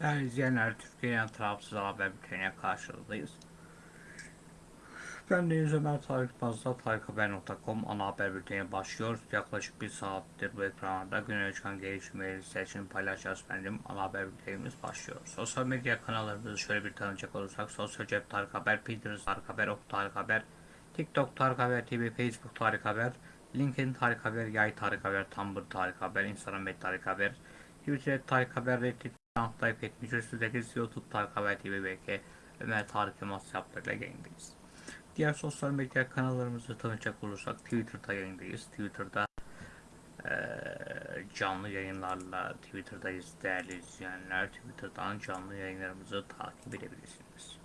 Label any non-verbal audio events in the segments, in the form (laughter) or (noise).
Değerli izleyenler, Türkiye'nin tarafsız haber bültenine karşınızdayız. Ben Deniz Ömer Tarık Bazda tarikhaber.com ana haber bülteni başlıyor. Yaklaşık bir saattir bu ekranlarda güne çıkan gelişmeleri sizler için paylaşacağız efendim. Ana haber bültenimiz başlıyor. Sosyal medya kanallarımızı şöyle bir tanıcak olursak Sosyal Cep Tarık Haber, Pinterest Tarık Haber, Ok Tarık Haber, TikTok Tarık Haber TV, Facebook Tarık Haber, LinkedIn Tarık Haber, Yay Tarık Haber, Tumblr Tarık Haber, Instagram Tarık Haber, Twitter Tarık Haber, Reddit Etmiş üstündeki YouTube Tarık Haber TV belki Ömer Tarık Yılmaz yaplarıyla yayındayız. Diğer sosyal medya kanallarımızı tanıyacak olursak Twitter'da yayındayız. Twitter'da eee, canlı yayınlarla Twitter'dayız değerli izleyenler. Twitter'dan canlı yayınlarımızı takip edebilirsiniz.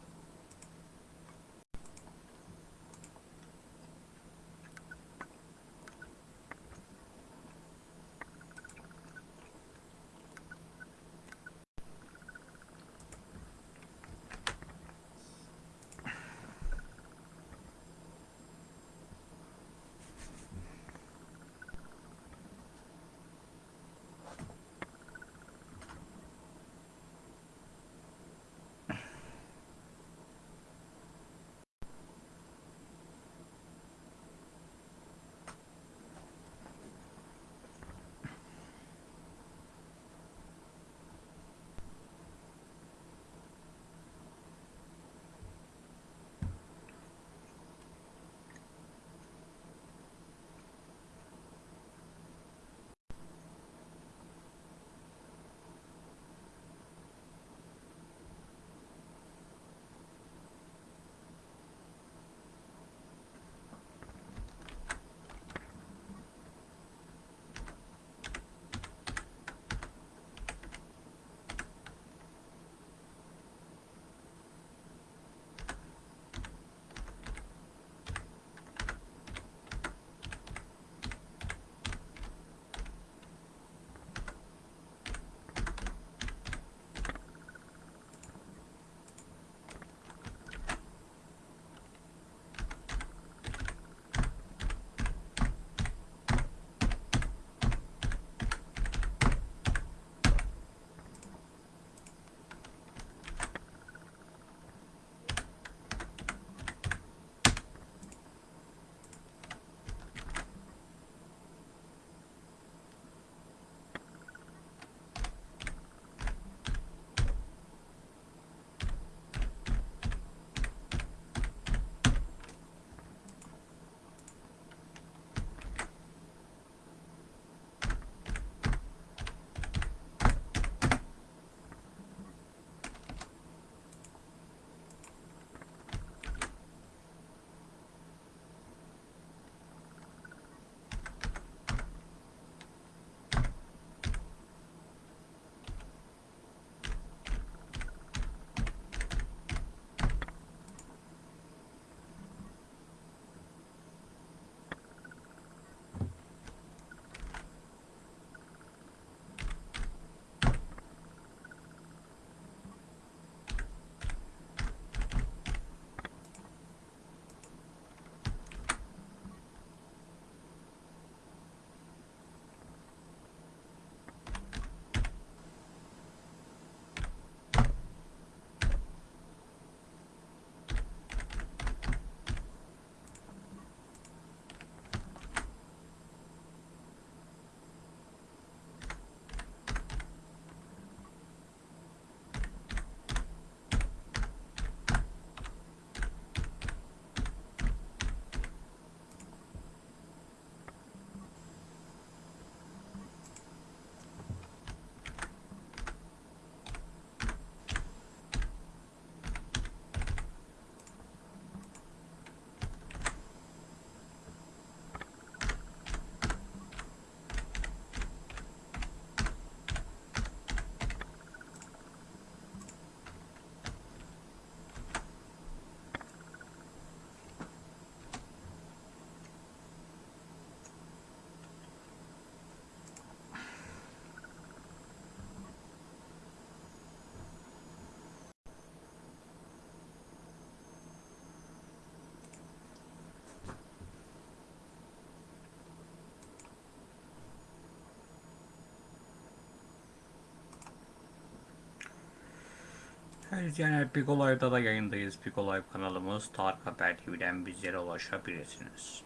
İzleyenler Big Olay'da da yayındayız. Big Olay kanalımız Tarık Haber TV'den bizlere ulaşabilirsiniz.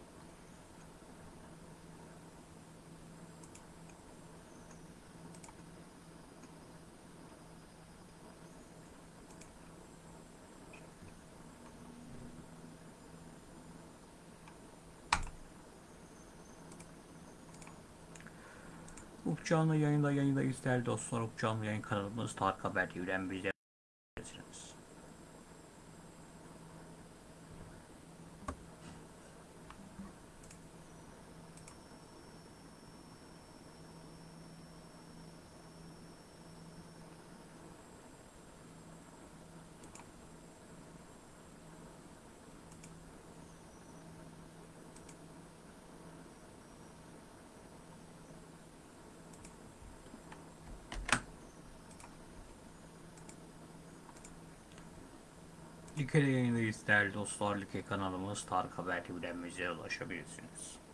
Ukcanlı yayında yayındayız değerli dostlar. Ukcanlı yayın kanalımız Tarık Haber TV'den bizlere ulaşabilirsiniz. Like'de yayındayız değerli dostlar. Like kanalımız Tarık Haber TV'den bizlere ulaşabilirsiniz.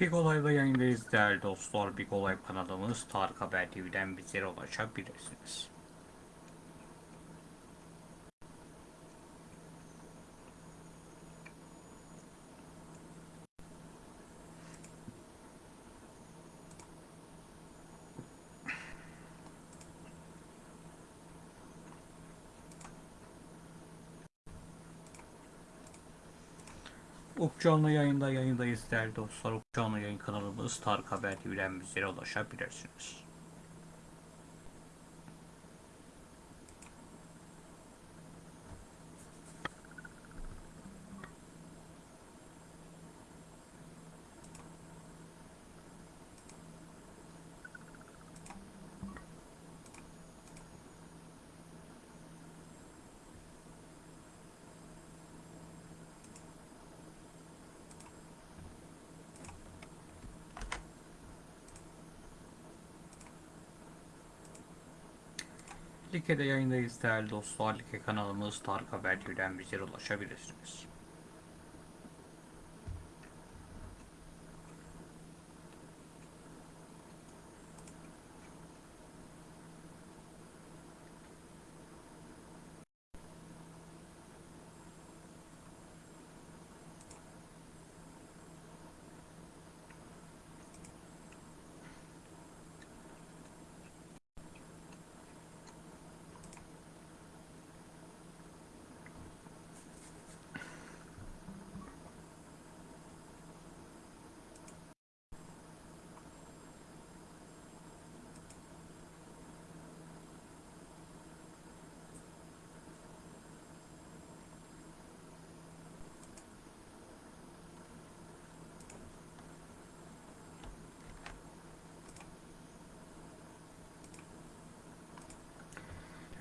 Big Olay'da yayındayız değerli dostlar. Big Olay kanalımız Tarık Haber TV'den bizlere ulaşabilirsiniz. Ukcanlı yayında yayındayız değerli dostlar. Ukcanlı yayın kanalımız Tarık Haber TV'den bizlere ulaşabilirsiniz. Like'de yayındayız değerli dostlar. Like kanalımız Tarık Haber TV'den bizlere ulaşabilirsiniz.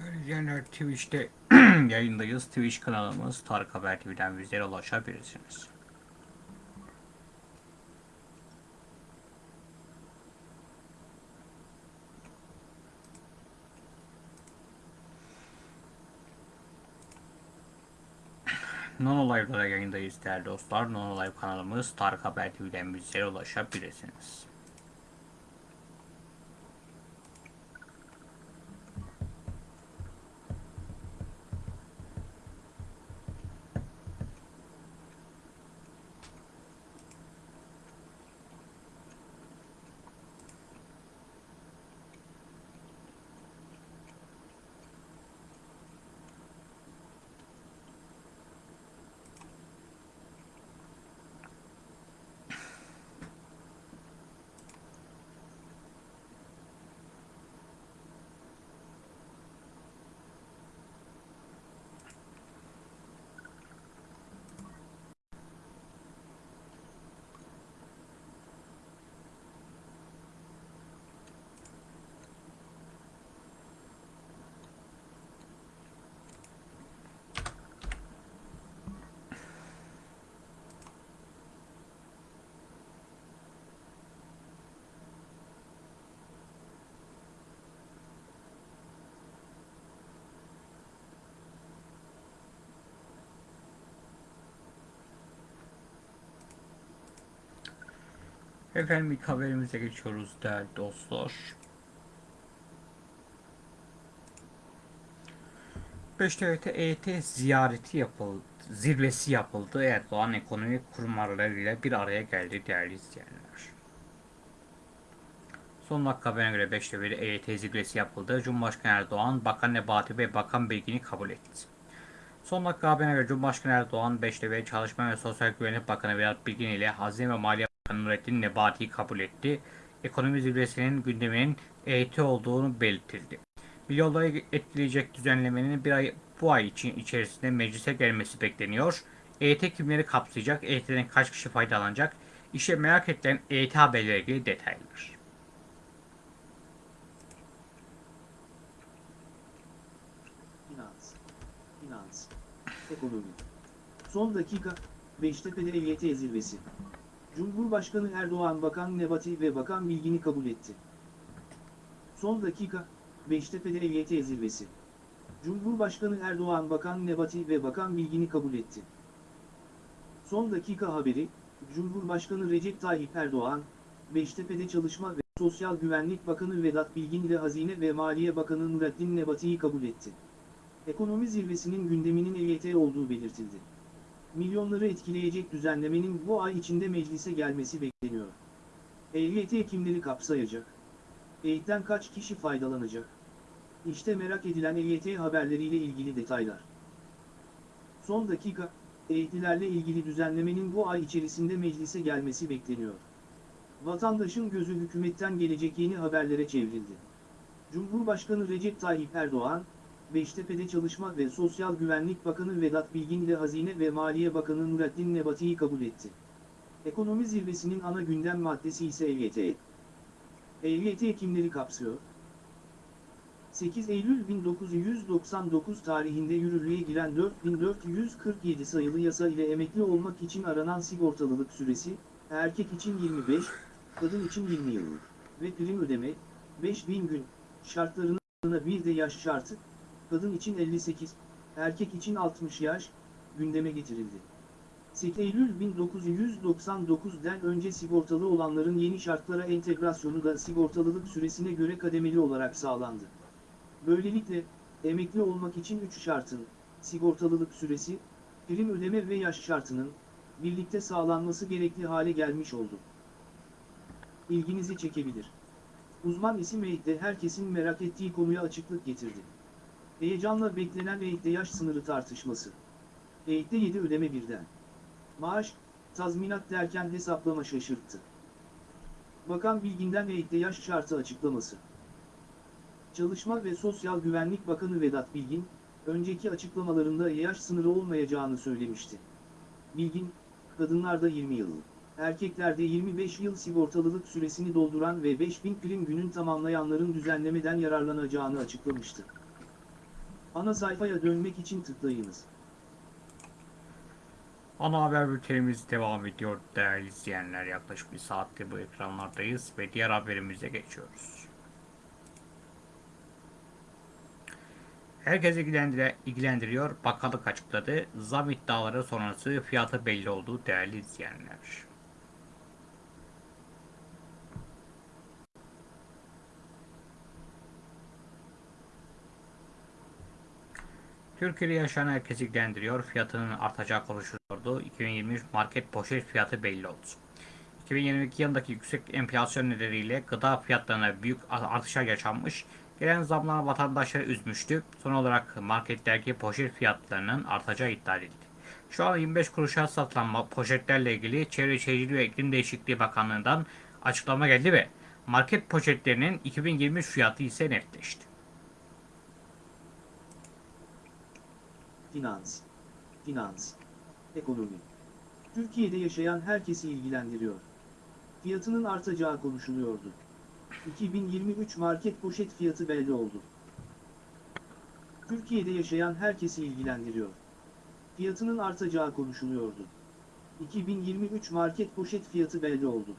Değerli izleyenler Twitch'te (clears throat) yayındayız. Twitch kanalımız Tarık Haber TV'den bizlere ulaşabilirsiniz. Nono Live'da da yayındayız değerli dostlar. Nono Live kanalımız Tarık Haber TV'den bizlere ulaşabilirsiniz. Efendim ilk haberimize geçiyoruz değerli dostlar. Beştepe'de EYT ziyareti yapıldı, zirvesi yapıldı. Erdoğan ekonomik kurmarlarıyla bir araya geldi değerli izleyenler. Son dakika haberine göre Beştepe'de EYT zirvesi yapıldı. Cumhurbaşkanı Erdoğan, Bakan Nebati ve Bakan Bilgin'i kabul etti. Son dakika haberine göre Cumhurbaşkanı Erdoğan, Beştepe Çalışma ve Sosyal Güvenlik Bakanı Vedat Bilgin ile Hazine ve Maliye Nurettin Nebati'yi kabul etti. Ekonomi zirvesinin gündeminin EYT olduğunu belirtildi. Milyonları etkileyecek düzenlemenin bir ay, bu ay için içerisinde meclise gelmesi bekleniyor. EYT kimleri kapsayacak? EYT'den kaç kişi faydalanacak? İşte merak edilen EYT haberleriyle ilgili detaylar. Ekonomi. Son dakika, Beştepe'de EYT zirvesi. Cumhurbaşkanı Erdoğan Bakan Nebati ve Bakan Bilgin'i kabul etti. Son dakika, Beştepe'de EYT zirvesi. Cumhurbaşkanı Erdoğan Bakan Nebati ve Bakan Bilgin'i kabul etti. Son dakika haberi, Cumhurbaşkanı Recep Tayyip Erdoğan, Beştepe'de Çalışma ve Sosyal Güvenlik Bakanı Vedat Bilgin ile Hazine ve Maliye Bakanı Nurettin Nebati'yi kabul etti. Ekonomi zirvesinin gündeminin EYT olduğu belirtildi. Milyonları etkileyecek düzenlemenin bu ay içinde meclise gelmesi bekleniyor. EYT kimleri kapsayacak? EYT'den kaç kişi faydalanacak? İşte merak edilen EYT haberleriyle ilgili detaylar. Son dakika, EYT'lilerle ilgili düzenlemenin bu ay içerisinde meclise gelmesi bekleniyor. Vatandaşın gözü hükümetten gelecek yeni haberlere çevrildi. Cumhurbaşkanı Recep Tayyip Erdoğan, Beştepe'de Çalışma ve Sosyal Güvenlik Bakanı Vedat Bilgin ile Hazine ve Maliye Bakanı Nurettin Nebati'yi kabul etti. Ekonomi zirvesinin ana gündem maddesi ise EYT. EYT kimleri kapsıyor? 8 Eylül 1999 tarihinde yürürlüğe giren 4447 sayılı yasa ile emekli olmak için aranan sigortalılık süresi, erkek için 25, kadın için 20 yıl ve prim ödeme, 5000 gün, şartlarına bir de yaş şartı, kadın için 58, erkek için 60 yaş, gündeme getirildi. 8 Eylül 1999'den önce sigortalı olanların yeni şartlara entegrasyonu da sigortalılık süresine göre kademeli olarak sağlandı. Böylelikle, emekli olmak için 3 şartın, sigortalılık süresi, prim ödeme ve yaş şartının, birlikte sağlanması gerekli hale gelmiş oldu. İlginizi çekebilir. Uzman isim EYT'de herkesin merak ettiği konuya açıklık getirdi. Heyecanla beklenen EYT'de yaş sınırı tartışması. EYT'de 7 ödeme birden. Maaş, tazminat derken hesaplama şaşırttı. Bakan Bilgin'den EYT'de yaş şartı açıklaması. Çalışma ve Sosyal Güvenlik Bakanı Vedat Bilgin, önceki açıklamalarında yaş sınırı olmayacağını söylemişti. Bilgin, kadınlarda 20 yıl, erkeklerde 25 yıl sigortalılık süresini dolduran ve 5000 prim günün tamamlayanların düzenlemeden yararlanacağını açıklamıştı. Ana sayfaya dönmek için tıklayınız. Ana haber bültenimiz devam ediyor değerli izleyenler. Yaklaşık bir saattir bu ekranlardayız ve diğer haberimize geçiyoruz. İlgilendire, ilgilendiriyor. Bakanlık açıkladı. Zam iddiaları sonrası fiyatı belli oldu değerli izleyenler. Türkiye'de yaşayan herkesi ilgilendiriyor. Fiyatının artacağı konuşuluyordu. 2023 market poşet fiyatı belli oldu. 2022 yılındaki yüksek enflasyon nedeniyle gıda fiyatlarına büyük artışlar yaşanmış. Gelen zamlar vatandaşları üzmüştü. Son olarak marketlerdeki poşet fiyatlarının artacağı iddia edildi. Şu an 25 kuruşa satılan poşetlerle ilgili Çevre Şehircilik ve İklim Değişikliği Bakanlığı'ndan açıklama geldi ve market poşetlerinin 2023 fiyatı ise netleşti. Finans, finans, ekonomi. Türkiye'de yaşayan herkesi ilgilendiriyor. Fiyatının artacağı konuşuluyordu. 2023 market poşet fiyatı belli oldu. Türkiye'de yaşayan herkesi ilgilendiriyor. Fiyatının artacağı konuşuluyordu. 2023 market poşet fiyatı belli oldu.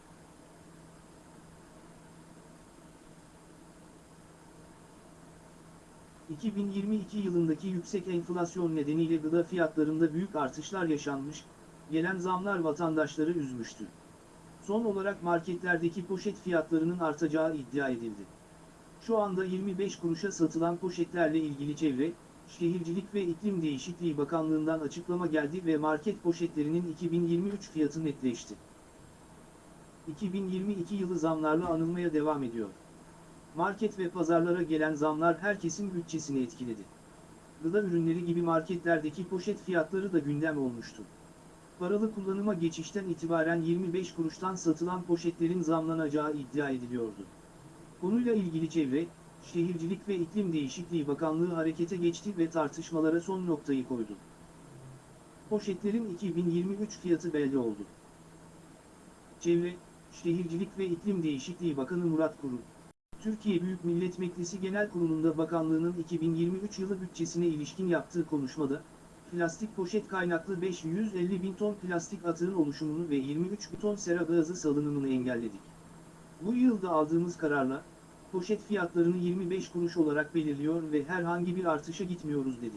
...2022 yılındaki yüksek enflasyon nedeniyle gıda fiyatlarında büyük artışlar yaşanmış, gelen zamlar vatandaşları üzmüştü. Son olarak marketlerdeki poşet fiyatlarının artacağı iddia edildi. Şu anda 25 kuruşa satılan poşetlerle ilgili Çevre, Şehircilik ve İklim Değişikliği Bakanlığı'ndan açıklama geldi ve market poşetlerinin 2023 fiyatı netleşti. 2022 yılı zamlarla anılmaya devam ediyor. Market ve pazarlara gelen zamlar herkesin bütçesini etkiledi. Gıda ürünleri gibi marketlerdeki poşet fiyatları da gündem olmuştu. Paralı kullanıma geçişten itibaren 25 kuruştan satılan poşetlerin zamlanacağı iddia ediliyordu. Konuyla ilgili Çevre, Şehircilik ve İklim Değişikliği Bakanlığı harekete geçti ve tartışmalara son noktayı koydu. Poşetlerin 2023 fiyatı belli oldu. Çevre, Şehircilik ve İklim Değişikliği Bakanı Murat Kurum, Türkiye Büyük Millet Meclisi Genel Kurulu'nda bakanlığının 2023 yılı bütçesine ilişkin yaptığı konuşmada, plastik poşet kaynaklı 550 bin ton plastik atığın oluşumunu ve 23 bin ton sera gazı salınımını engelledik. Bu yılda aldığımız kararla, poşet fiyatlarını 25 kuruş olarak belirliyor ve herhangi bir artışa gitmiyoruz dedi.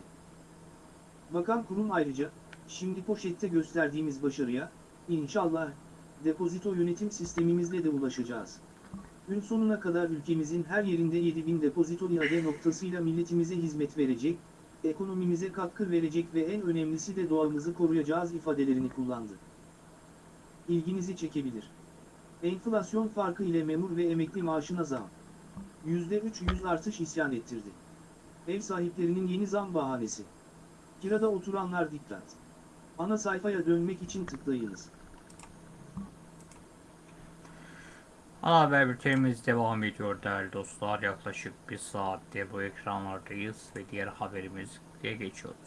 Bakan kurum ayrıca, şimdi poşette gösterdiğimiz başarıya, İnşallah, depozito yönetim sistemimizle de ulaşacağız. Gün sonuna kadar ülkemizin her yerinde 7000 depozito iade noktasıyla milletimize hizmet verecek, ekonomimize katkı verecek ve en önemlisi de doğamızı koruyacağız ifadelerini kullandı. İlginizi çekebilir. Enflasyon farkı ile memur ve emekli maaşına zam. %300 artış isyan ettirdi. Ev sahiplerinin yeni zam bahanesi. Kirada oturanlar dikkat. Ana sayfaya dönmek için tıklayınız. Ana haber bültenimiz devam ediyor değerli dostlar. Yaklaşık bir saatte bu ekranlardayız ve diğer haberimize geçiyoruz.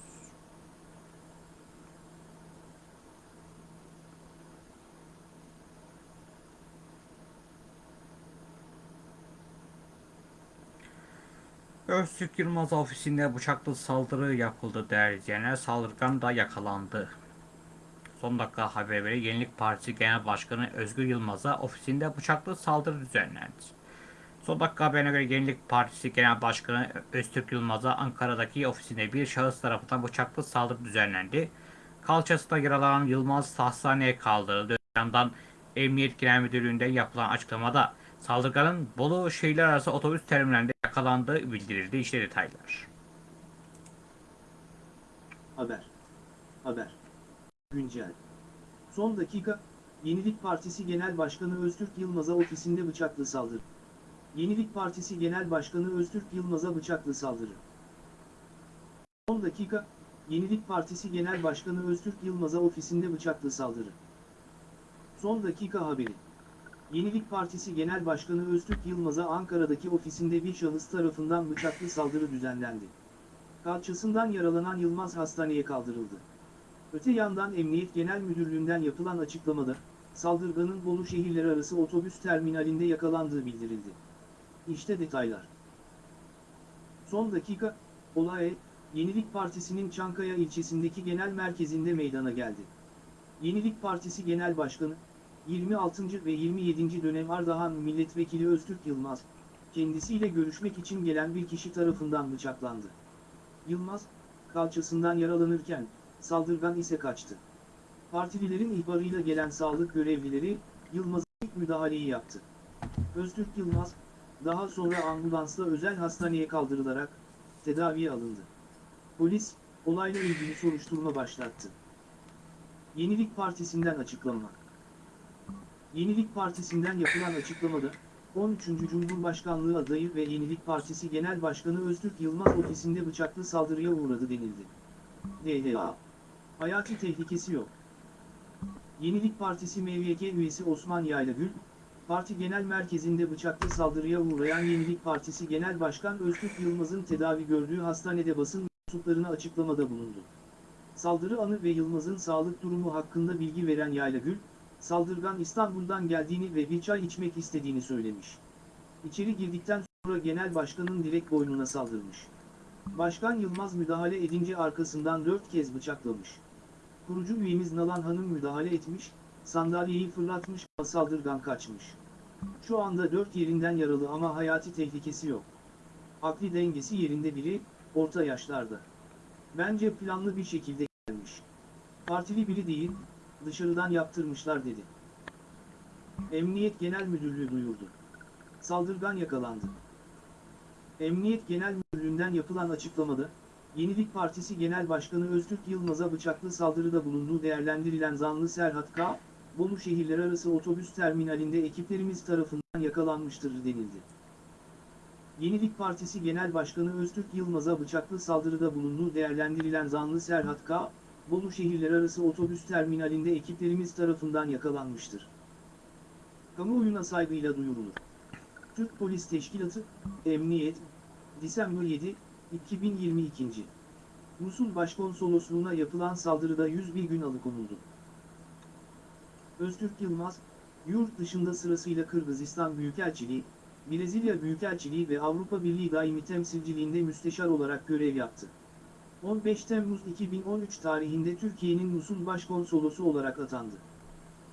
Öztürk Yılmaz ofisinde bıçaklı saldırı yapıldı değerli izleyenler. Saldırgan da yakalandı. Son dakika haberleri Yenilik Partisi Genel Başkanı Özgür Yılmaz'a ofisinde bıçaklı saldırı düzenlendi. Son dakika haberine göre Yenilik Partisi Genel Başkanı Öztürk Yılmaz'a Ankara'daki ofisinde bir şahıs tarafından bıçaklı saldırı düzenlendi. Kalçasında yaralanan Yılmaz hastaneye kaldırıldı. Yandan Emniyet Genel Müdürlüğü'nde yapılan açıklamada saldırganın Bolu şehirler arası otobüs terminalinde yakalandığı bildirildi. İşte detaylar. Haber. Haber. Güncel. Son dakika, Yenilik Partisi Genel Başkanı Öztürk Yılmaz'a ofisinde bıçaklı saldırı. Yenilik Partisi Genel Başkanı Öztürk Yılmaz'a bıçaklı saldırı. Son dakika, Yenilik Partisi Genel Başkanı Öztürk Yılmaz'a ofisinde bıçaklı saldırı. Son dakika haberi. Yenilik Partisi Genel Başkanı Öztürk Yılmaz'a Ankara'daki ofisinde bir şahıs tarafından bıçaklı saldırı düzenlendi. Kalçasından yaralanan Yılmaz hastaneye kaldırıldı. Öte yandan Emniyet Genel Müdürlüğü'nden yapılan açıklamada, saldırganın Bolu şehirler arası otobüs terminalinde yakalandığı bildirildi. İşte detaylar. Son dakika, olay, Yenilik Partisi'nin Çankaya ilçesindeki genel merkezinde meydana geldi. Yenilik Partisi Genel Başkanı, 26. ve 27. dönem Ardahan Milletvekili Öztürk Yılmaz, kendisiyle görüşmek için gelen bir kişi tarafından bıçaklandı. Yılmaz, kalçasından yaralanırken, saldırgan ise kaçtı. Partililerin ihbarıyla gelen sağlık görevlileri, Yılmaz'a ilk müdahaleyi yaptı. Öztürk Yılmaz, daha sonra ambulansla özel hastaneye kaldırılarak, tedaviye alındı. Polis, olayla ilgili soruşturma başlattı. Yenilik Partisi'nden açıklama. Yenilik Partisi'nden yapılan açıklamada, 13. Cumhurbaşkanlığı adayı ve Yenilik Partisi Genel Başkanı Öztürk Yılmaz ofisinde bıçaklı saldırıya uğradı denildi. DDA. Hayati tehlikesi yok. Yenilik Partisi MVK üyesi Osman Yaylagül, parti genel merkezinde bıçaklı saldırıya uğrayan Yenilik Partisi Genel Başkan Öztürk Yılmaz'ın tedavi gördüğü hastanede basın mensuplarına açıklamada bulundu. Saldırı anı ve Yılmaz'ın sağlık durumu hakkında bilgi veren Yaylagül, saldırgan İstanbul'dan geldiğini ve bir çay içmek istediğini söylemiş. İçeri girdikten sonra genel başkanın direkt boynuna saldırmış. Başkan Yılmaz müdahale edince arkasından dört kez bıçaklamış. Kurucu üyemiz Nalan Hanım müdahale etmiş, sandalyeyi fırlatmış, saldırgan kaçmış. Şu anda dört yerinden yaralı ama hayati tehlikesi yok. Akli dengesi yerinde biri, orta yaşlarda. Bence planlı bir şekilde gelmiş. Partili biri değil, dışarıdan yaptırmışlar dedi. Emniyet Genel Müdürlüğü duyurdu. Saldırgan yakalandı. Emniyet Genel Müdürlüğü'nden yapılan açıklamada, Yenilik Partisi Genel Başkanı Öztürk Yılmaz'a bıçaklı saldırıda bulunduğu değerlendirilen zanlı Serhat K., Bolu şehirler arası otobüs terminalinde ekiplerimiz tarafından yakalanmıştır denildi. Yenilik Partisi Genel Başkanı Öztürk Yılmaz'a bıçaklı saldırıda bulunduğu değerlendirilen zanlı Serhat K., Bolu şehirler arası otobüs terminalinde ekiplerimiz tarafından yakalanmıştır. Kamuoyuna saygıyla duyurulur. Türk Polis Teşkilatı, Emniyet, Disember 7, 2022. Musul Başkonsolosluğuna yapılan saldırıda 101 gün alıkonuldu. Öztürk Yılmaz, yurt dışında sırasıyla Kırgızistan Büyükelçiliği, Brezilya Büyükelçiliği ve Avrupa Birliği Daimi Temsilciliğinde müsteşar olarak görev yaptı. 15 Temmuz 2013 tarihinde Türkiye'nin Musul Başkonsolosu olarak atandı.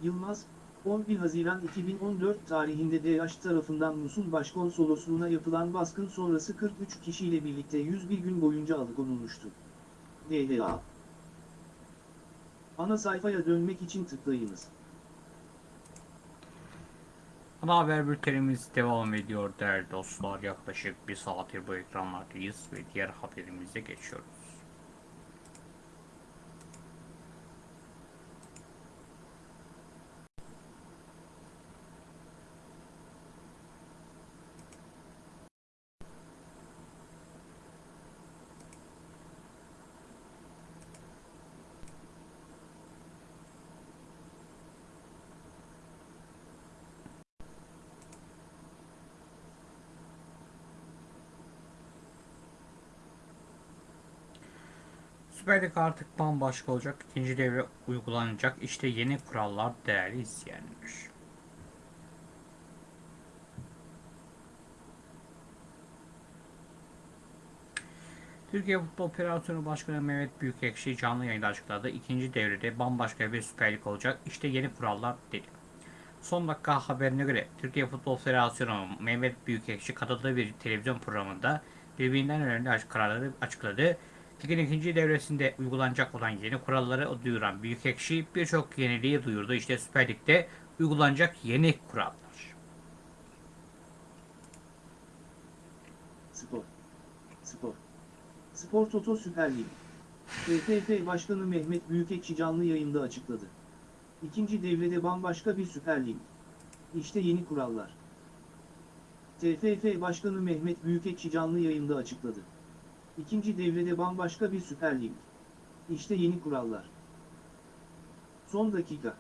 Yılmaz, 11 Haziran 2014 tarihinde DH tarafından Musul Başkonsolosluğuna yapılan baskın sonrası 43 kişiyle birlikte 101 gün boyunca alıkonulmuştu. DHA Ana sayfaya dönmek için tıklayınız. Ana haber bültenimiz devam ediyor değerli dostlar. Yaklaşık bir saattir bu ekranlardayız ve diğer haberimize geçiyoruz. Süper Lig artık bambaşka olacak. İkinci devre uygulanacak. İşte yeni kurallar değerli izleyenler. Türkiye Futbol Federasyonu Başkanı Mehmet Büyükekşi canlı yayında açıkladı. İkinci devrede bambaşka bir Süper Lig olacak. İşte yeni kurallar dedi. Son dakika haberine göre Türkiye Futbol Federasyonu Mehmet Büyükekşi katıldığı bir televizyon programında birbirinden önemli kararları açıkladı. Ligin ikinci devresinde uygulanacak olan yeni kuralları duyuran Büyükekşi birçok yeniliği duyurdu. İşte Süper Lig'de uygulanacak yeni kurallar. Spor. Spor. Spor Toto Süper Lig. TFF Başkanı Mehmet Büyükekşi canlı yayında açıkladı. İkinci devrede bambaşka bir Süper Lig. İşte yeni kurallar. TFF Başkanı Mehmet Büyükekşi canlı yayında açıkladı. İkinci devrede bambaşka bir Süper Lig. İşte yeni kurallar. Son dakika.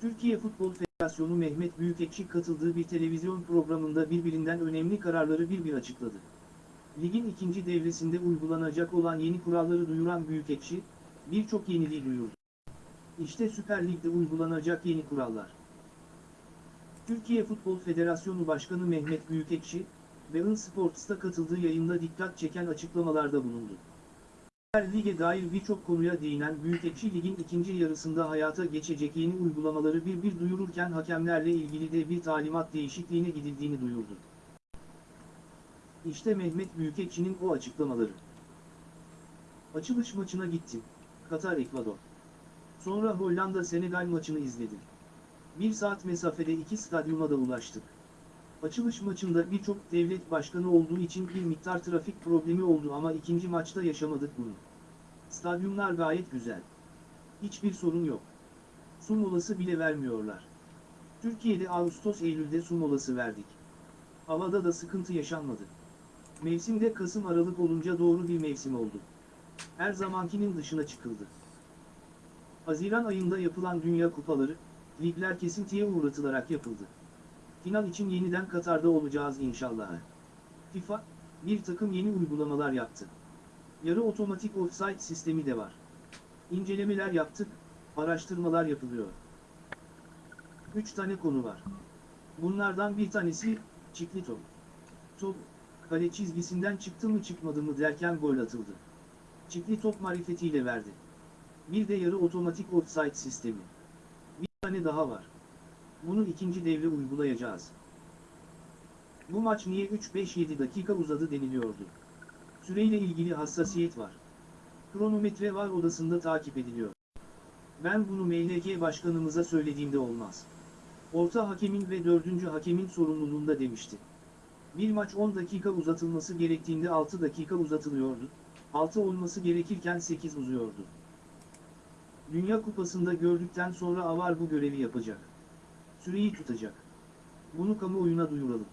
Türkiye Futbol Federasyonu Mehmet Büyükekşi katıldığı bir televizyon programında birbirinden önemli kararları bir bir açıkladı. Ligin ikinci devresinde uygulanacak olan yeni kuralları duyuran Büyükekşi, birçok yeniliği duyurdu. İşte Süper Lig'de uygulanacak yeni kurallar. Türkiye Futbol Federasyonu Başkanı Mehmet Büyükekşi, Bein Sports'ta katıldığı yayında dikkat çeken açıklamalarda bulundu. Süper Lig'e dair birçok konuya değinen Büyükekşi ligin ikinci yarısında hayata geçecek yeni uygulamaları bir bir duyururken hakemlerle ilgili de bir talimat değişikliğine gidildiğini duyurdu. İşte Mehmet Büyükekşi'nin o açıklamaları. Açılış maçına gittim. Katar Ekvador. Sonra Hollanda Senegal maçını izledim. Bir saat mesafede iki stadyuma da ulaştık. Açılış maçında birçok devlet başkanı olduğu için bir miktar trafik problemi oldu ama ikinci maçta yaşamadık bunu. Stadyumlar gayet güzel. Hiçbir sorun yok. Su molası bile vermiyorlar. Türkiye'de Ağustos-Eylül'de su molası verdik. Havada da sıkıntı yaşanmadı. Mevsimde Kasım-Aralık olunca doğru bir mevsim oldu. Her zamankinin dışına çıkıldı. Haziran ayında yapılan Dünya Kupaları, ligler kesintiye uğratılarak yapıldı. Final için yeniden Katar'da olacağız inşallah. FIFA, bir takım yeni uygulamalar yaptı. Yarı otomatik offside sistemi de var. İncelemeler yaptık, araştırmalar yapılıyor. 3 tane konu var. Bunlardan bir tanesi, çiftli top. Top, kale çizgisinden çıktı mı çıkmadı mı derken gol atıldı. Çiftli top marifetiyle verdi. Bir de yarı otomatik offside sistemi. Bir tane daha var. Bunu ikinci devre uygulayacağız. Bu maç niye 3-5-7 dakika uzadı deniliyordu. Süreyle ilgili hassasiyet var. Kronometre var odasında takip ediliyor. Ben bunu MLK başkanımıza söylediğimde olmaz. Orta hakemin ve dördüncü hakemin sorumluluğunda demişti. Bir maç 10 dakika uzatılması gerektiğinde 6 dakika uzatılıyordu, 6 olması gerekirken 8 uzuyordu. Dünya Kupası'nda gördükten sonra Avar bu görevi yapacak. Süreyi tutacak. Bunu kamuoyuna duyuralım.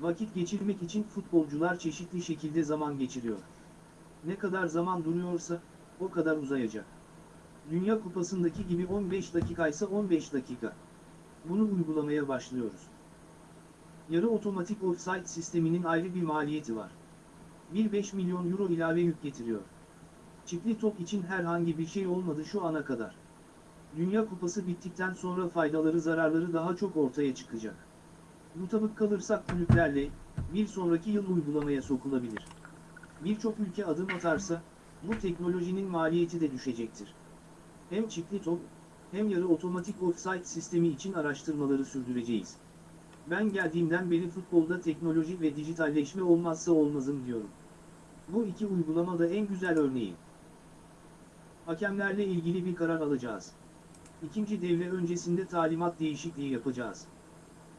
Vakit geçirmek için futbolcular çeşitli şekilde zaman geçiriyor. Ne kadar zaman duruyorsa, o kadar uzayacak. Dünya Kupası'ndaki gibi 15 dakikaysa 15 dakika. Bunu uygulamaya başlıyoruz. Yarı otomatik offside sisteminin ayrı bir maliyeti var. 1-5 milyon euro ilave yük getiriyor. Çiftli top için herhangi bir şey olmadı şu ana kadar. Dünya Kupası bittikten sonra faydaları zararları daha çok ortaya çıkacak. Mutabık kalırsak kulüplerle, bir sonraki yıl uygulamaya sokulabilir. Birçok ülke adım atarsa, bu teknolojinin maliyeti de düşecektir. Hem çiftli top, hem yarı otomatik offside sistemi için araştırmaları sürdüreceğiz. Ben geldiğimden beri futbolda teknoloji ve dijitalleşme olmazsa olmazım diyorum. Bu iki uygulama da en güzel örneği. Hakemlerle ilgili bir karar alacağız. İkinci devre öncesinde talimat değişikliği yapacağız.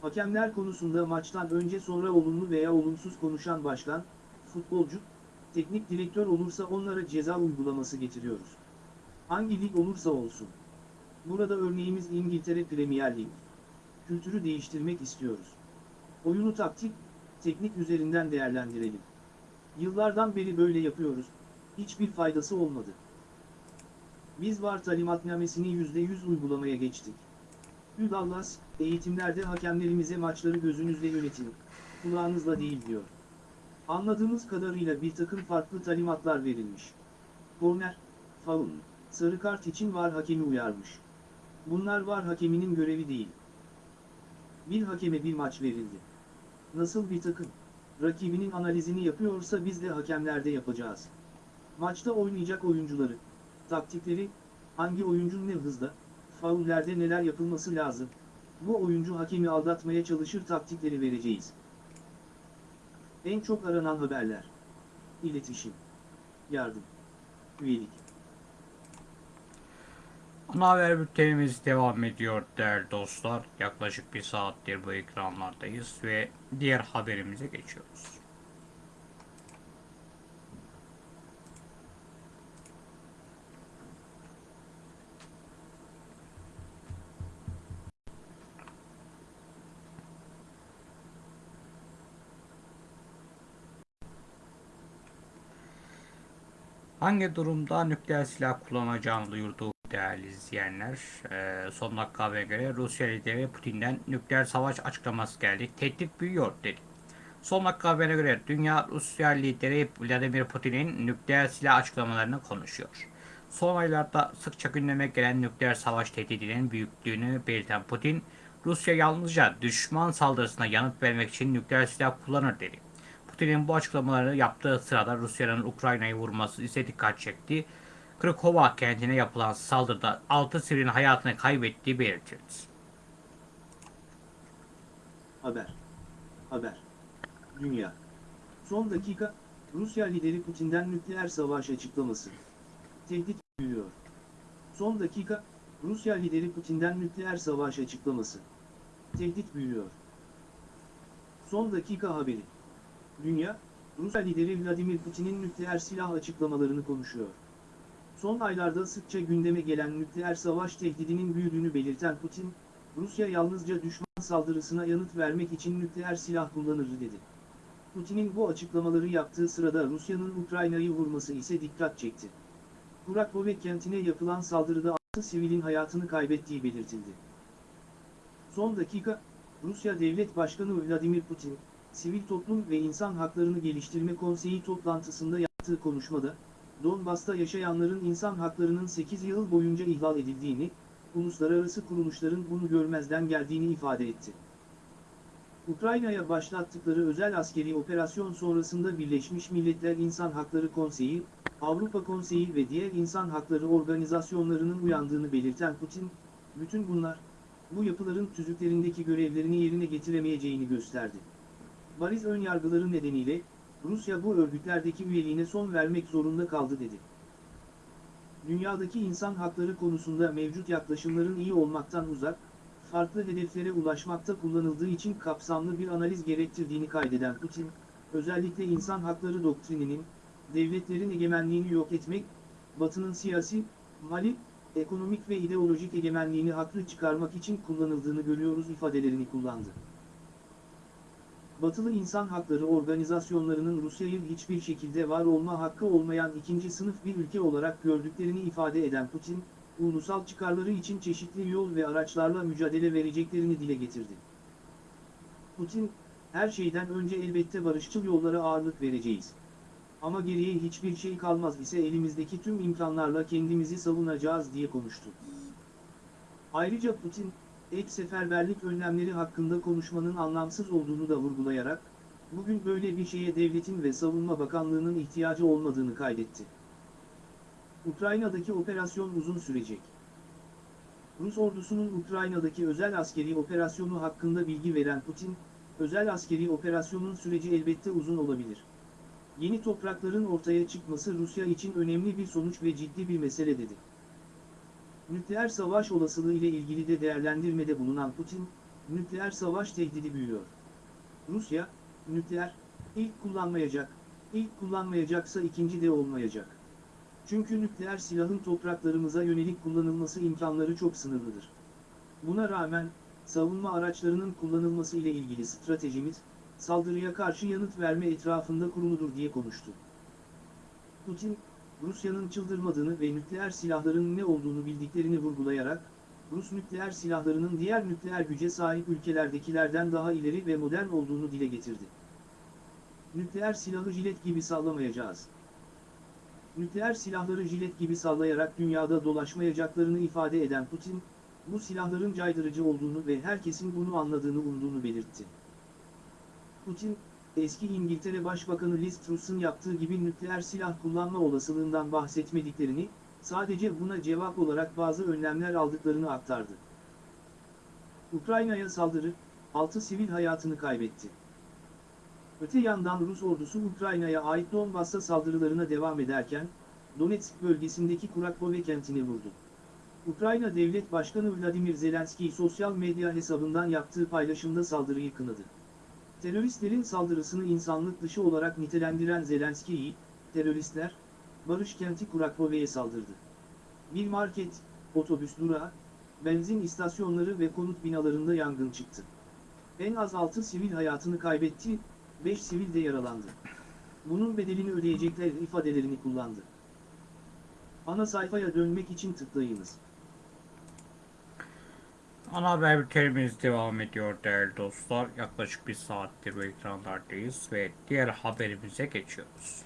Hakemler konusunda maçtan önce sonra olumlu veya olumsuz konuşan başkan, futbolcu, teknik direktör olursa onlara ceza uygulaması getiriyoruz. Hangi lig olursa olsun. Burada örneğimiz İngiltere Premier Lig. Kültürü değiştirmek istiyoruz. Oyunu taktik, teknik üzerinden değerlendirelim. Yıllardan beri böyle yapıyoruz, hiçbir faydası olmadı. Biz var talimatnamesini %100 uygulamaya geçtik. Hüdallas, eğitimlerde hakemlerimize maçları gözünüzle yönetin, kulağınızla değil diyor. Anladığımız kadarıyla bir takım farklı talimatlar verilmiş. Korner, faul, sarı kart için var hakemi uyarmış. Bunlar var hakeminin görevi değil. Bir hakeme bir maç verildi. Nasıl bir takım? Rakibinin analizini yapıyorsa biz de hakemlerde yapacağız. Maçta oynayacak oyuncuları, taktikleri, hangi oyuncunun ne hızda, faullerde neler yapılması lazım, bu oyuncu hakemi aldatmaya çalışır taktikleri vereceğiz. En çok aranan haberler. İletişim. Yardım. Üyelik. Ana haber bültenimiz devam ediyor değerli dostlar. Yaklaşık bir saattir bu ekranlardayız ve diğer haberimize geçiyoruz. Hangi durumda nükleer silah kullanacağını duyurdu değerli izleyenler. Ee, son dakika haberine göre Rusya lideri Putin'den nükleer savaş açıklaması geldi. Tehdit büyüyor dedi. Son dakika haberine göre dünya Rusya lideri Vladimir Putin'in nükleer silah açıklamalarını konuşuyor. Son aylarda sıkça gündeme gelen nükleer savaş tehdidinin büyüklüğünü belirten Putin, Rusya yalnızca düşman saldırısına yanıt vermek için nükleer silah kullanır dedi. Putin'in bu açıklamaları yaptığı sırada Rusya'nın Ukrayna'yı vurması ise dikkat çekti. Krakova kentine yapılan saldırıda 6 sivilin hayatını kaybettiği belirtildi. Haber. Haber. Dünya. Son dakika, Rusya lideri Putin'den nükleer savaş açıklaması. Tehdit büyüyor. Son dakika, Rusya lideri Putin'den nükleer savaş açıklaması. Tehdit büyüyor. Son dakika haberi. Dünya, Rusya lideri Vladimir Putin'in nükleer silah açıklamalarını konuşuyor. Son aylarda sıkça gündeme gelen nükleer savaş tehdidinin büyüdüğünü belirten Putin, Rusya yalnızca düşman saldırısına yanıt vermek için nükleer silah kullanır dedi. Putin'in bu açıklamaları yaptığı sırada Rusya'nın Ukrayna'yı vurması ise dikkat çekti. Kurakove kentine yapılan saldırıda 6 sivilin hayatını kaybettiği belirtildi. Son dakika, Rusya Devlet Başkanı Vladimir Putin, Sivil Toplum ve İnsan Haklarını Geliştirme Konseyi toplantısında yaptığı konuşmada, Donbas'ta yaşayanların insan haklarının 8 yıl boyunca ihlal edildiğini, uluslararası kuruluşların bunu görmezden geldiğini ifade etti. Ukrayna'ya başlattıkları özel askeri operasyon sonrasında Birleşmiş Milletler İnsan Hakları Konseyi, Avrupa Konseyi ve diğer insan hakları organizasyonlarının uyandığını belirten Putin, bütün bunlar, bu yapıların tüzüklerindeki görevlerini yerine getiremeyeceğini gösterdi. Bariz önyargıları nedeniyle, Rusya bu örgütlerdeki üyeliğine son vermek zorunda kaldı dedi. Dünyadaki insan hakları konusunda mevcut yaklaşımların iyi olmaktan uzak, farklı hedeflere ulaşmakta kullanıldığı için kapsamlı bir analiz gerektirdiğini kaydeden Putin, özellikle insan hakları doktrininin, devletlerin egemenliğini yok etmek, Batı'nın siyasi, mali, ekonomik ve ideolojik egemenliğini haklı çıkarmak için kullanıldığını görüyoruz ifadelerini kullandı. Batılı insan hakları organizasyonlarının Rusya'yı hiçbir şekilde var olma hakkı olmayan ikinci sınıf bir ülke olarak gördüklerini ifade eden Putin, ulusal çıkarları için çeşitli yol ve araçlarla mücadele vereceklerini dile getirdi. Putin, her şeyden önce elbette barışçıl yollara ağırlık vereceğiz. Ama geriye hiçbir şey kalmaz ise elimizdeki tüm imkanlarla kendimizi savunacağız diye konuştu. Ayrıca Putin, ek seferberlik önlemleri hakkında konuşmanın anlamsız olduğunu da vurgulayarak, bugün böyle bir şeye devletin ve savunma bakanlığının ihtiyacı olmadığını kaydetti. Ukrayna'daki operasyon uzun sürecek. Rus ordusunun Ukrayna'daki özel askeri operasyonu hakkında bilgi veren Putin, özel askeri operasyonun süreci elbette uzun olabilir. Yeni toprakların ortaya çıkması Rusya için önemli bir sonuç ve ciddi bir mesele dedi. Nükleer savaş olasılığı ile ilgili de değerlendirmede bulunan Putin, nükleer savaş tehdidi büyüyor. Rusya, nükleer, ilk kullanmayacak, ilk kullanmayacaksa ikinci de olmayacak. Çünkü nükleer silahın topraklarımıza yönelik kullanılması imkanları çok sınırlıdır. Buna rağmen, savunma araçlarının kullanılması ile ilgili stratejimiz, saldırıya karşı yanıt verme etrafında kuruludur diye konuştu. Putin, Rusya'nın çıldırmadığını ve nükleer silahların ne olduğunu bildiklerini vurgulayarak, Rus nükleer silahlarının diğer nükleer güce sahip ülkelerdekilerden daha ileri ve modern olduğunu dile getirdi. Nükleer silahı jilet gibi sallamayacağız. Nükleer silahları jilet gibi sallayarak dünyada dolaşmayacaklarını ifade eden Putin, bu silahların caydırıcı olduğunu ve herkesin bunu anladığını umduğunu belirtti. Putin, eski İngiltere Başbakanı Liz Truss'un yaptığı gibi nükleer silah kullanma olasılığından bahsetmediklerini, sadece buna cevap olarak bazı önlemler aldıklarını aktardı. Ukrayna'ya saldırı, 6 sivil hayatını kaybetti. Öte yandan Rus ordusu Ukrayna'ya ait Donbass'a saldırılarına devam ederken, Donetsk bölgesindeki Kurakove kentini vurdu. Ukrayna Devlet Başkanı Vladimir Zelenski sosyal medya hesabından yaptığı paylaşımda saldırıyı kınadı. Teröristlerin saldırısını insanlık dışı olarak nitelendiren Zelenski'yi, teröristler, Barış kenti Kurakove'ye saldırdı. Bir market, otobüs durağı, benzin istasyonları ve konut binalarında yangın çıktı. En az 6 sivil hayatını kaybetti, 5 sivil de yaralandı. Bunun bedelini ödeyecekler ifadelerini kullandı. Ana sayfaya dönmek için tıklayınız. Ana haber bültenimiz devam ediyor değerli dostlar. Yaklaşık bir saattir bu ekranlardayız ve diğer haberimize geçiyoruz.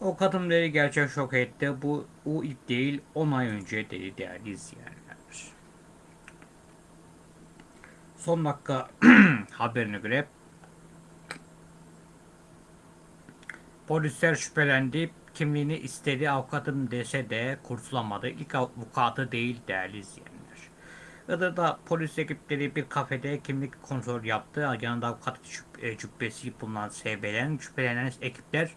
O kadın dedi gerçek şok etti. Bu o ilk değil 10 ay önce dedi değerli izleyenler. Son dakika (clears throat) haberine göre polisler şüphelendi. Kimliğini istedi avukatım dese de kurtulamadı. İlk avukatı değil değerli izleyenler. Iğdır'da polis ekipleri bir kafede kimlik kontrol yaptı. Yanında avukat e, cübbesi bulunan SB'den şüphelenen ekipler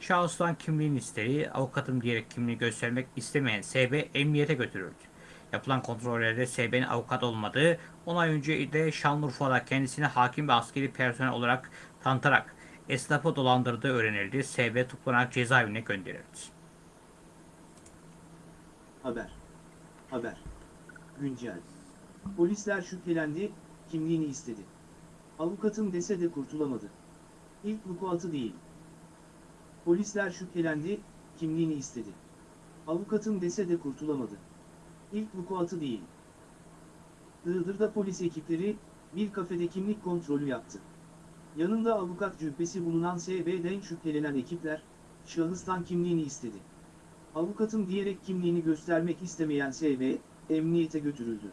şahıstan kimliğini istedi. Avukatım diyerek kimliği göstermek istemeyen SB emniyete götürüldü. Yapılan kontrollerde SB'nin avukat olmadığı, 10 ay önce de Şanlıurfa'da kendisini hakim ve askeri personel olarak tanıtarak esnafı dolandırdığı öğrenildi. SB tutuklanarak cezaevine gönderildi. Haber. Haber. Güncel. Polisler şüphelendi, kimliğini istedi. Avukatım dese de kurtulamadı. İlk vukuatı değil. Polisler şüphelendi, kimliğini istedi. Avukatım dese de kurtulamadı. İlk vukuatı değil. Iğdır'da polis ekipleri, bir kafede kimlik kontrolü yaptı. Yanında avukat cübbesi bulunan SB'den şüphelenen ekipler, şahıstan kimliğini istedi. Avukatım diyerek kimliğini göstermek istemeyen SB, emniyete götürüldü.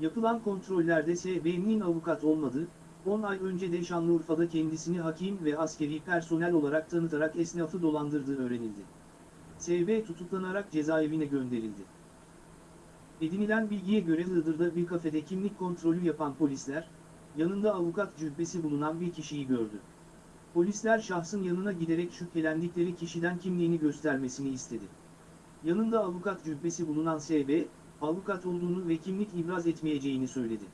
Yapılan kontrollerde SB'nin avukat olmadığı, 10 ay önce de Şanlıurfa'da kendisini hakim ve askeri personel olarak tanıtarak esnafı dolandırdığı öğrenildi. SB tutuklanarak cezaevine gönderildi. Edinilen bilgiye göre Iğdır'da bir kafede kimlik kontrolü yapan polisler, yanında avukat cübbesi bulunan bir kişiyi gördü. Polisler şahsın yanına giderek şüphelendikleri kişiden kimliğini göstermesini istedi. Yanında avukat cübbesi bulunan SB, avukat olduğunu ve kimlik ibraz etmeyeceğini söyledi.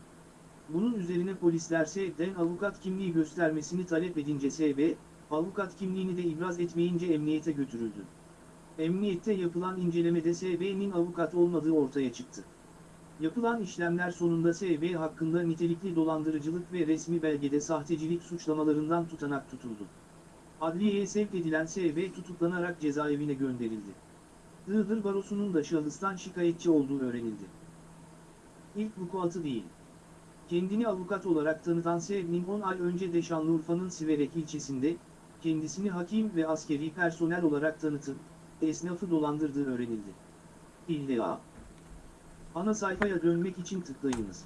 Bunun üzerine polisler SB'den avukat kimliği göstermesini talep edince SB, avukat kimliğini de ibraz etmeyince emniyete götürüldü. Emniyette yapılan incelemede SB'nin avukat olmadığı ortaya çıktı. Yapılan işlemler sonunda SB hakkında nitelikli dolandırıcılık ve resmi belgede sahtecilik suçlamalarından tutanak tutuldu. Adliyeye sevk edilen SB tutuklanarak cezaevine gönderildi. Iğdır Barosu'nun da şahıstan şikayetçi olduğu öğrenildi. İlk vukuatı değil. Kendini avukat olarak tanıtan Sevnin 10 ay önce de Şanlıurfa'nın Siverek ilçesinde, kendisini hakim ve askeri personel olarak tanıtıp, esnafı dolandırdığı öğrenildi. İlla. Ana sayfaya dönmek için tıklayınız.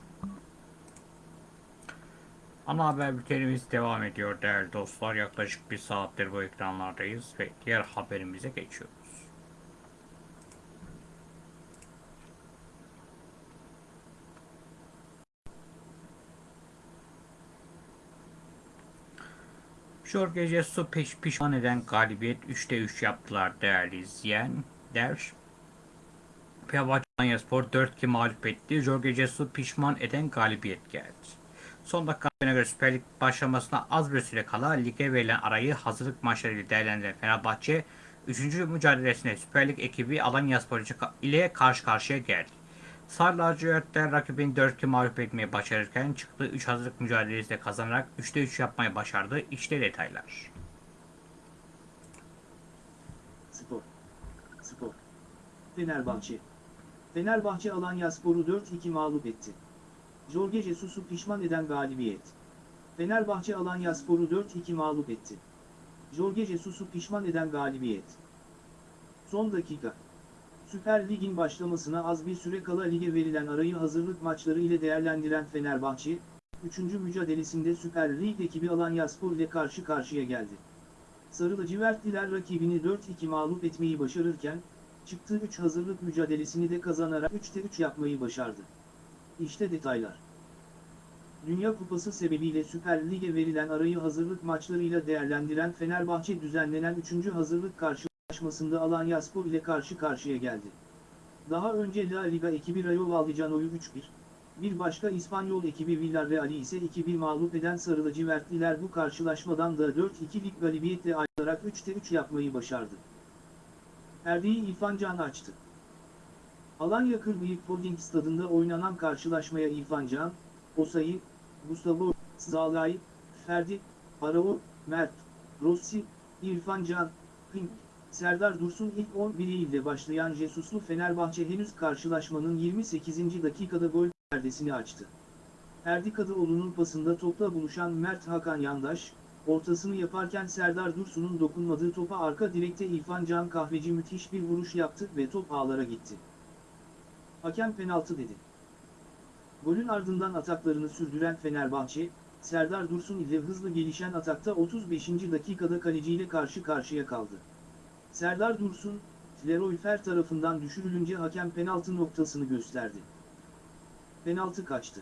Ana haber bültenimiz devam ediyor değerli dostlar. Yaklaşık bir saattir bu ekranlardayız ve diğer haberimize geçiyoruz. Jorge Jesus peş pişman eden galibiyet 3'te 3 yaptılar değerli izleyenler. Fenerbahçe Alanya 4-2 mağlup etti. Jorge Jesus pişman eden galibiyet geldi. Son dakikalarına göre Süper Lig başlamasına az bir süre kala lige verilen arayı hazırlık maçlarıyla değerlendiren Fenerbahçe 3. mücadelesinde Süper Lig ekibi Alanyaspor ile karşı karşıya geldi. Sarı lacivertler rakibini 4-2 mağlup etmeyi başarırken çıktığı 3 hazırlık mücadelesi de kazanarak 3'te 3 yapmayı başardı. İşte detaylar. Spor. Spor. Fenerbahçe. Fenerbahçe Alanyaspor'u 4-2 mağlup etti. Jorge Jesus'u pişman eden galibiyet. Fenerbahçe Alanyaspor'u 4-2 mağlup etti. Jorge Jesus'u pişman eden galibiyet. Son dakika. Süper Lig'in başlamasına az bir süre kala lige verilen arayı hazırlık maçları ile değerlendiren Fenerbahçe, 3. mücadelesinde Süper Lig ekibi Alanyaspor ile karşı karşıya geldi. Sarı lacivertliler rakibini 4-2 mağlup etmeyi başarırken, çıktığı 3 hazırlık mücadelesini de kazanarak 3'te 3 yapmayı başardı. İşte detaylar. Dünya Kupası sebebiyle Süper Lig'e verilen arayı hazırlık maçlarıyla değerlendiren Fenerbahçe düzenlenen 3. hazırlık karşılaşmasında Alanyaspor ile karşı karşıya geldi. Daha önce La Liga ekibi Rayo Vallecano'yu 3-1, bir başka İspanyol ekibi Villarreal'i ise 2-1 mağlup eden Sarı lacivertliler bu karşılaşmadan da 4-2'lik galibiyetle ayrılarak 3'te 3 yapmayı başardı. Perdeyi İrfan Can açtı. Alanya Kırbıyık Holding stadında oynanan karşılaşmaya İrfan Can, Osayi, Gustavo, Zalay, Ferdi, Arao, Mert, Rossi, İrfan Can, Pink, Serdar Dursun ilk 11 ile başlayan Jesuslu Fenerbahçe henüz karşılaşmanın 28. dakikada gol perdesini açtı. Ferdi Kadıoğlu'nun pasında topla buluşan Mert Hakan Yandaş, ortasını yaparken Serdar Dursun'un dokunmadığı topa arka direkte İrfan Can Kahveci müthiş bir vuruş yaptı ve top ağlara gitti. Hakem penaltı dedi. Golün ardından ataklarını sürdüren Fenerbahçe, Serdar Dursun ile hızlı gelişen atakta 35. dakikada kaleciyle karşı karşıya kaldı. Serdar Dursun, Leroy Fer tarafından düşürülünce hakem penaltı noktasını gösterdi. Penaltı kaçtı.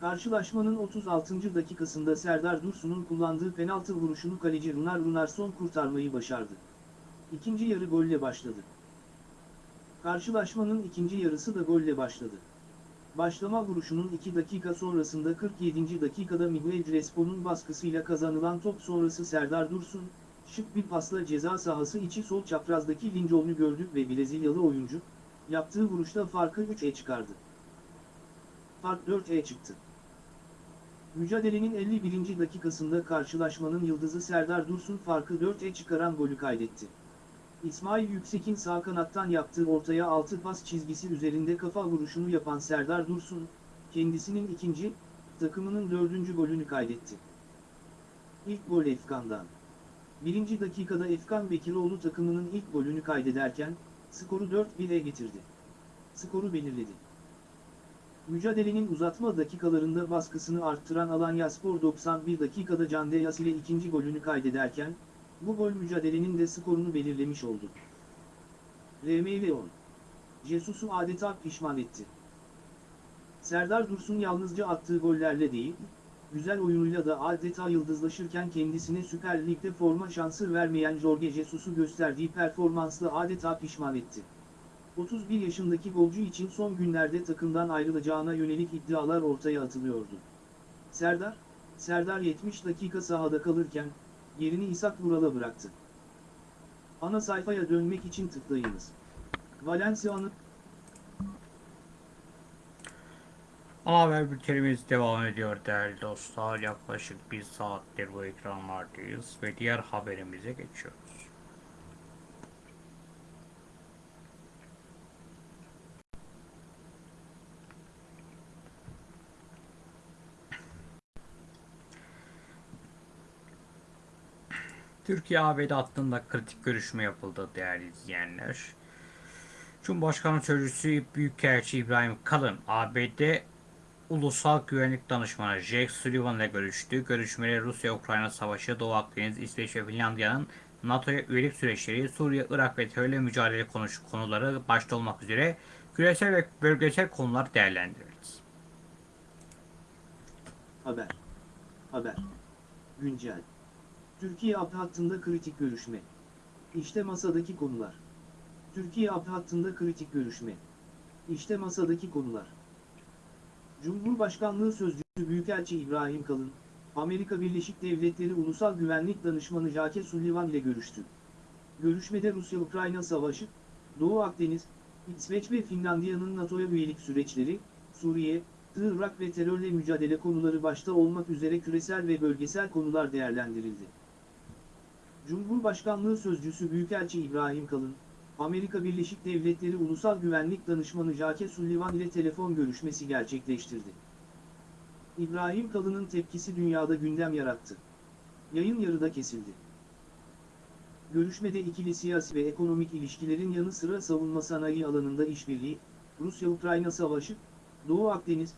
Karşılaşmanın 36. dakikasında Serdar Dursun'un kullandığı penaltı vuruşunu kaleci Runar Runarson kurtarmayı başardı. İkinci yarı golle başladı. Karşılaşmanın ikinci yarısı da golle başladı. Başlama vuruşunun 2 dakika sonrasında 47. dakikada Miguel Crespo'nun baskısıyla kazanılan top sonrası Serdar Dursun, şık bir pasla ceza sahası içi sol çaprazdaki Lincoln'u gördü ve Brezilyalı oyuncu, yaptığı vuruşta farkı 3'e çıkardı. Fark 4'e çıktı. Mücadelenin 51. dakikasında karşılaşmanın yıldızı Serdar Dursun farkı 4'e çıkaran golü kaydetti. İsmail Yüksek'in sağ kanattan yaptığı ortaya altı pas çizgisi üzerinde kafa vuruşunu yapan Serdar Dursun, kendisinin ikinci, takımının dördüncü golünü kaydetti. İlk gol Efkan'dan. Birinci dakikada Efkan Bekiroğlu takımının ilk golünü kaydederken, skoru 4-1'e getirdi. Skoru belirledi. Mücadelenin uzatma dakikalarında baskısını arttıran Alanyaspor 91 dakikada Can Deyas ile ikinci golünü kaydederken, bu gol mücadelenin de skorunu belirlemiş oldu. RMV 10. Jesus'u adeta pişman etti. Serdar Dursun yalnızca attığı gollerle değil, güzel oyunuyla da adeta yıldızlaşırken kendisine Süper Lig'de forma şansı vermeyen Jorge Jesus'u gösterdiği performansla adeta pişman etti. 31 yaşındaki golcü için son günlerde takımdan ayrılacağına yönelik iddialar ortaya atılıyordu. Serdar, Serdar 70 dakika sahada kalırken, yerini İshak Vural'a bıraktı. Ana sayfaya dönmek için tıklayınız. Valencia'nın Ana haber bültenimiz devam ediyor değerli dostlar. Yaklaşık bir saattir bu ekranlardayız ve diğer haberimize geçiyoruz. Türkiye-ABD hattında kritik görüşme yapıldı değerli izleyenler. Cumhurbaşkanı Sözcüsü Büyükelçi İbrahim Kalın, ABD Ulusal Güvenlik Danışmanı Jake Sullivan ile görüştü. Görüşmeleri Rusya-Ukrayna Savaşı, Doğu Akdeniz, İsveç ve Finlandiya'nın NATO'ya üyelik süreçleri, Suriye, Irak ve terörle mücadele konuş konuları başta olmak üzere küresel ve bölgesel konular değerlendirildi. haber. Haber. Güncel. Türkiye AP hattında kritik görüşme. İşte masadaki konular. Türkiye AP hattında kritik görüşme. İşte masadaki konular. Cumhurbaşkanlığı Sözcüsü Büyükelçi İbrahim Kalın, Amerika Birleşik Devletleri Ulusal Güvenlik Danışmanı Jake Sullivan ile görüştü. Görüşmede Rusya-Ukrayna Savaşı, Doğu Akdeniz, İsveç ve Finlandiya'nın NATO'ya üyelik süreçleri, Suriye, Irak ve terörle mücadele konuları başta olmak üzere küresel ve bölgesel konular değerlendirildi. Cumhurbaşkanlığı Sözcüsü Büyükelçi İbrahim Kalın, Amerika Birleşik Devletleri Ulusal Güvenlik Danışmanı Jake Sullivan ile telefon görüşmesi gerçekleştirdi. İbrahim Kalın'ın tepkisi dünyada gündem yarattı. Yayın yarıda kesildi. Görüşmede ikili siyasi ve ekonomik ilişkilerin yanı sıra savunma sanayi alanında işbirliği, Rusya-Ukrayna Savaşı, Doğu Akdeniz,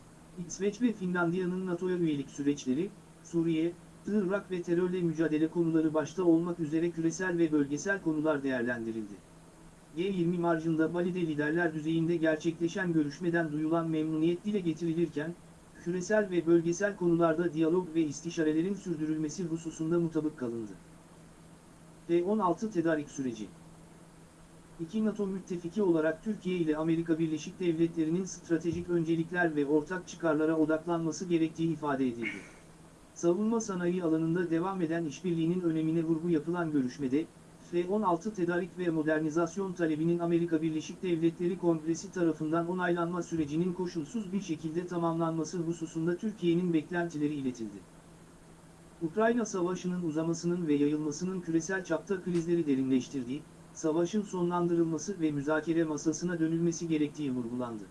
İsveç ve Finlandiya'nın NATO'ya üyelik süreçleri, Suriye, Irak ve terörle mücadele konuları başta olmak üzere küresel ve bölgesel konular değerlendirildi. G20 marjında Bali'de liderler düzeyinde gerçekleşen görüşmeden duyulan memnuniyet dile getirilirken, küresel ve bölgesel konularda diyalog ve istişarelerin sürdürülmesi hususunda mutabık kalındı. F-16 tedarik süreci İki NATO müttefiki olarak Türkiye ile Amerika Birleşik Devletleri'nin stratejik öncelikler ve ortak çıkarlara odaklanması gerektiği ifade edildi. Savunma sanayi alanında devam eden işbirliğinin önemine vurgu yapılan görüşmede, F-16 tedarik ve modernizasyon talebinin Amerika Birleşik Devletleri Kongresi tarafından onaylanma sürecinin koşulsuz bir şekilde tamamlanması hususunda Türkiye'nin beklentileri iletildi. Ukrayna Savaşı'nın uzamasının ve yayılmasının küresel çapta krizleri derinleştirdiği, savaşın sonlandırılması ve müzakere masasına dönülmesi gerektiği vurgulandı.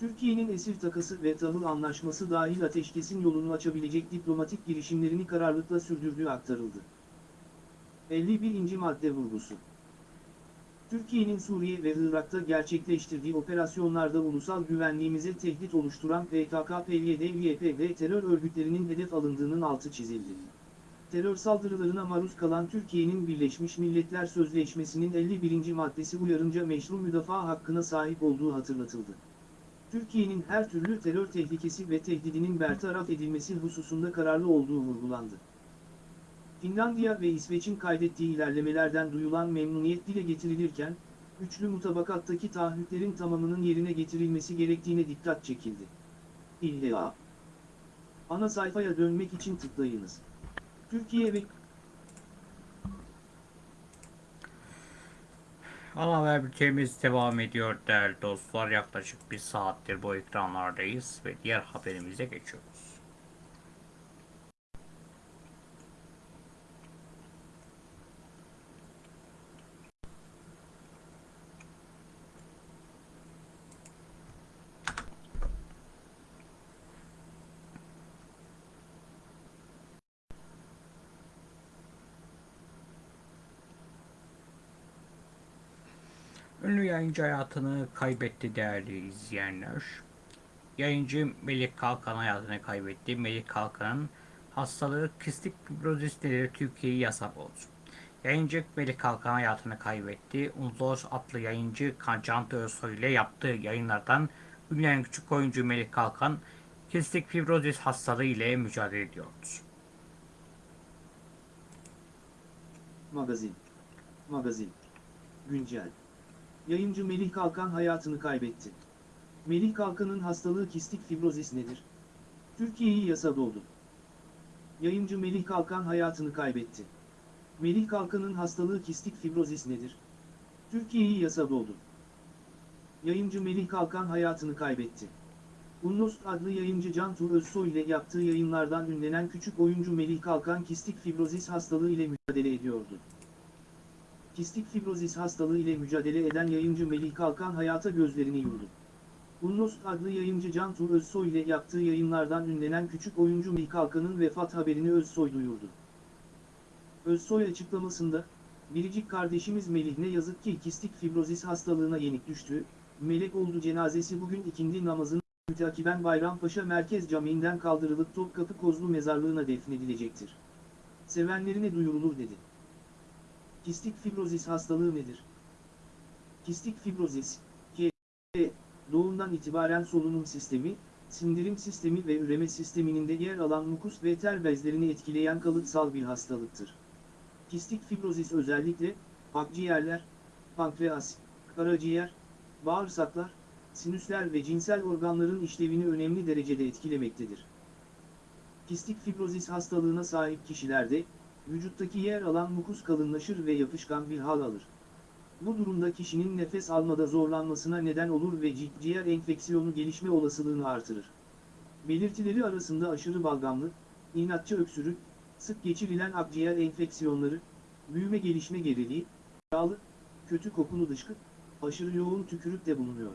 Türkiye'nin esir takası ve tahıl anlaşması dahil ateşkesin yolunu açabilecek diplomatik girişimlerini kararlılıkla sürdürdüğü aktarıldı. 51. madde vurgusu Türkiye'nin Suriye ve Irak'ta gerçekleştirdiği operasyonlarda ulusal güvenliğimize tehdit oluşturan PKK, PYD, YPG terör örgütlerinin hedef alındığının altı çizildi. Terör saldırılarına maruz kalan Türkiye'nin Birleşmiş Milletler Sözleşmesi'nin 51. maddesi uyarınca meşru müdafaa hakkına sahip olduğu hatırlatıldı. Türkiye'nin her türlü terör tehlikesi ve tehdidinin bertaraf edilmesi hususunda kararlı olduğu vurgulandı. Finlandiya ve İsveç'in kaydettiği ilerlemelerden duyulan memnuniyet dile getirilirken, üçlü mutabakattaki taahhütlerin tamamının yerine getirilmesi gerektiğine dikkat çekildi. İlla. Ana sayfaya dönmek için tıklayınız. Türkiye ve Ana haber bültenimiz devam ediyor değerli dostlar. Yaklaşık bir saattir bu ekranlardayız ve diğer haberimize geçiyoruz. Ünlü yayıncı hayatını kaybetti değerli izleyenler. Yayıncı Melik Kalkan hayatını kaybetti. Melik Kalkan'ın hastalığı kistik fibrozis nedeniyle Türkiye'yi yasak oldu. Yayıncı Melik Kalkan hayatını kaybetti. Unlos adlı yayıncı Can Özsoy ile yaptığı yayınlardan ünlü küçük oyuncu Melik Kalkan kistik fibrozis hastalığı ile mücadele ediyordu. Magazin. Magazin. Güncel. Yayıncı Melih Kalkan hayatını kaybetti. Melih Kalkan'ın hastalığı kistik fibrozis nedir? Türkiye'yi yasa doldu. Yayıncı Melih Kalkan hayatını kaybetti. Melih Kalkan'ın hastalığı kistik fibrozis nedir? Türkiye'yi yasa doldu. Yayıncı Melih Kalkan hayatını kaybetti. Unnost adlı yayıncı Can Tuğ Özsoy ile yaptığı yayınlardan ünlenen küçük oyuncu Melih Kalkan kistik fibrozis hastalığı ile mücadele ediyordu. Kistik fibrozis hastalığı ile mücadele eden yayıncı Melih Kalkan hayata gözlerini yumdu. Unnost adlı yayıncı Can Tuğ Özsoy ile yaptığı yayınlardan ünlenen küçük oyuncu Melih Kalkan'ın vefat haberini Özsoy duyurdu. Özsoy açıklamasında, biricik kardeşimiz Melih ne yazık ki kistik fibrozis hastalığına yenik düştü, melek oldu cenazesi bugün ikindi namazını mütakiben Bayrampaşa Merkez Camii'nden kaldırılıp Topkapı Kozlu Mezarlığı'na defnedilecektir. Sevenlerine duyurulur dedi. Kistik fibrozis hastalığı nedir? Kistik fibrozis, K, doğumdan itibaren solunum sistemi, sindirim sistemi ve üreme sisteminin de yer alan mukus ve ter bezlerini etkileyen kalıtsal bir hastalıktır. Kistik fibrozis özellikle, akciğerler, pankreas, karaciğer, bağırsaklar, sinüsler ve cinsel organların işlevini önemli derecede etkilemektedir. Kistik fibrozis hastalığına sahip kişilerde, vücuttaki yer alan mukus kalınlaşır ve yapışkan bir hal alır. Bu durumda kişinin nefes almada zorlanmasına neden olur ve ciğer enfeksiyonu gelişme olasılığını artırır. Belirtileri arasında aşırı balgamlık, inatçı öksürük, sık geçirilen akciğer enfeksiyonları, büyüme gelişme geriliği, yağlı, kötü kokulu dışkı, aşırı yoğun tükürük de bulunuyor.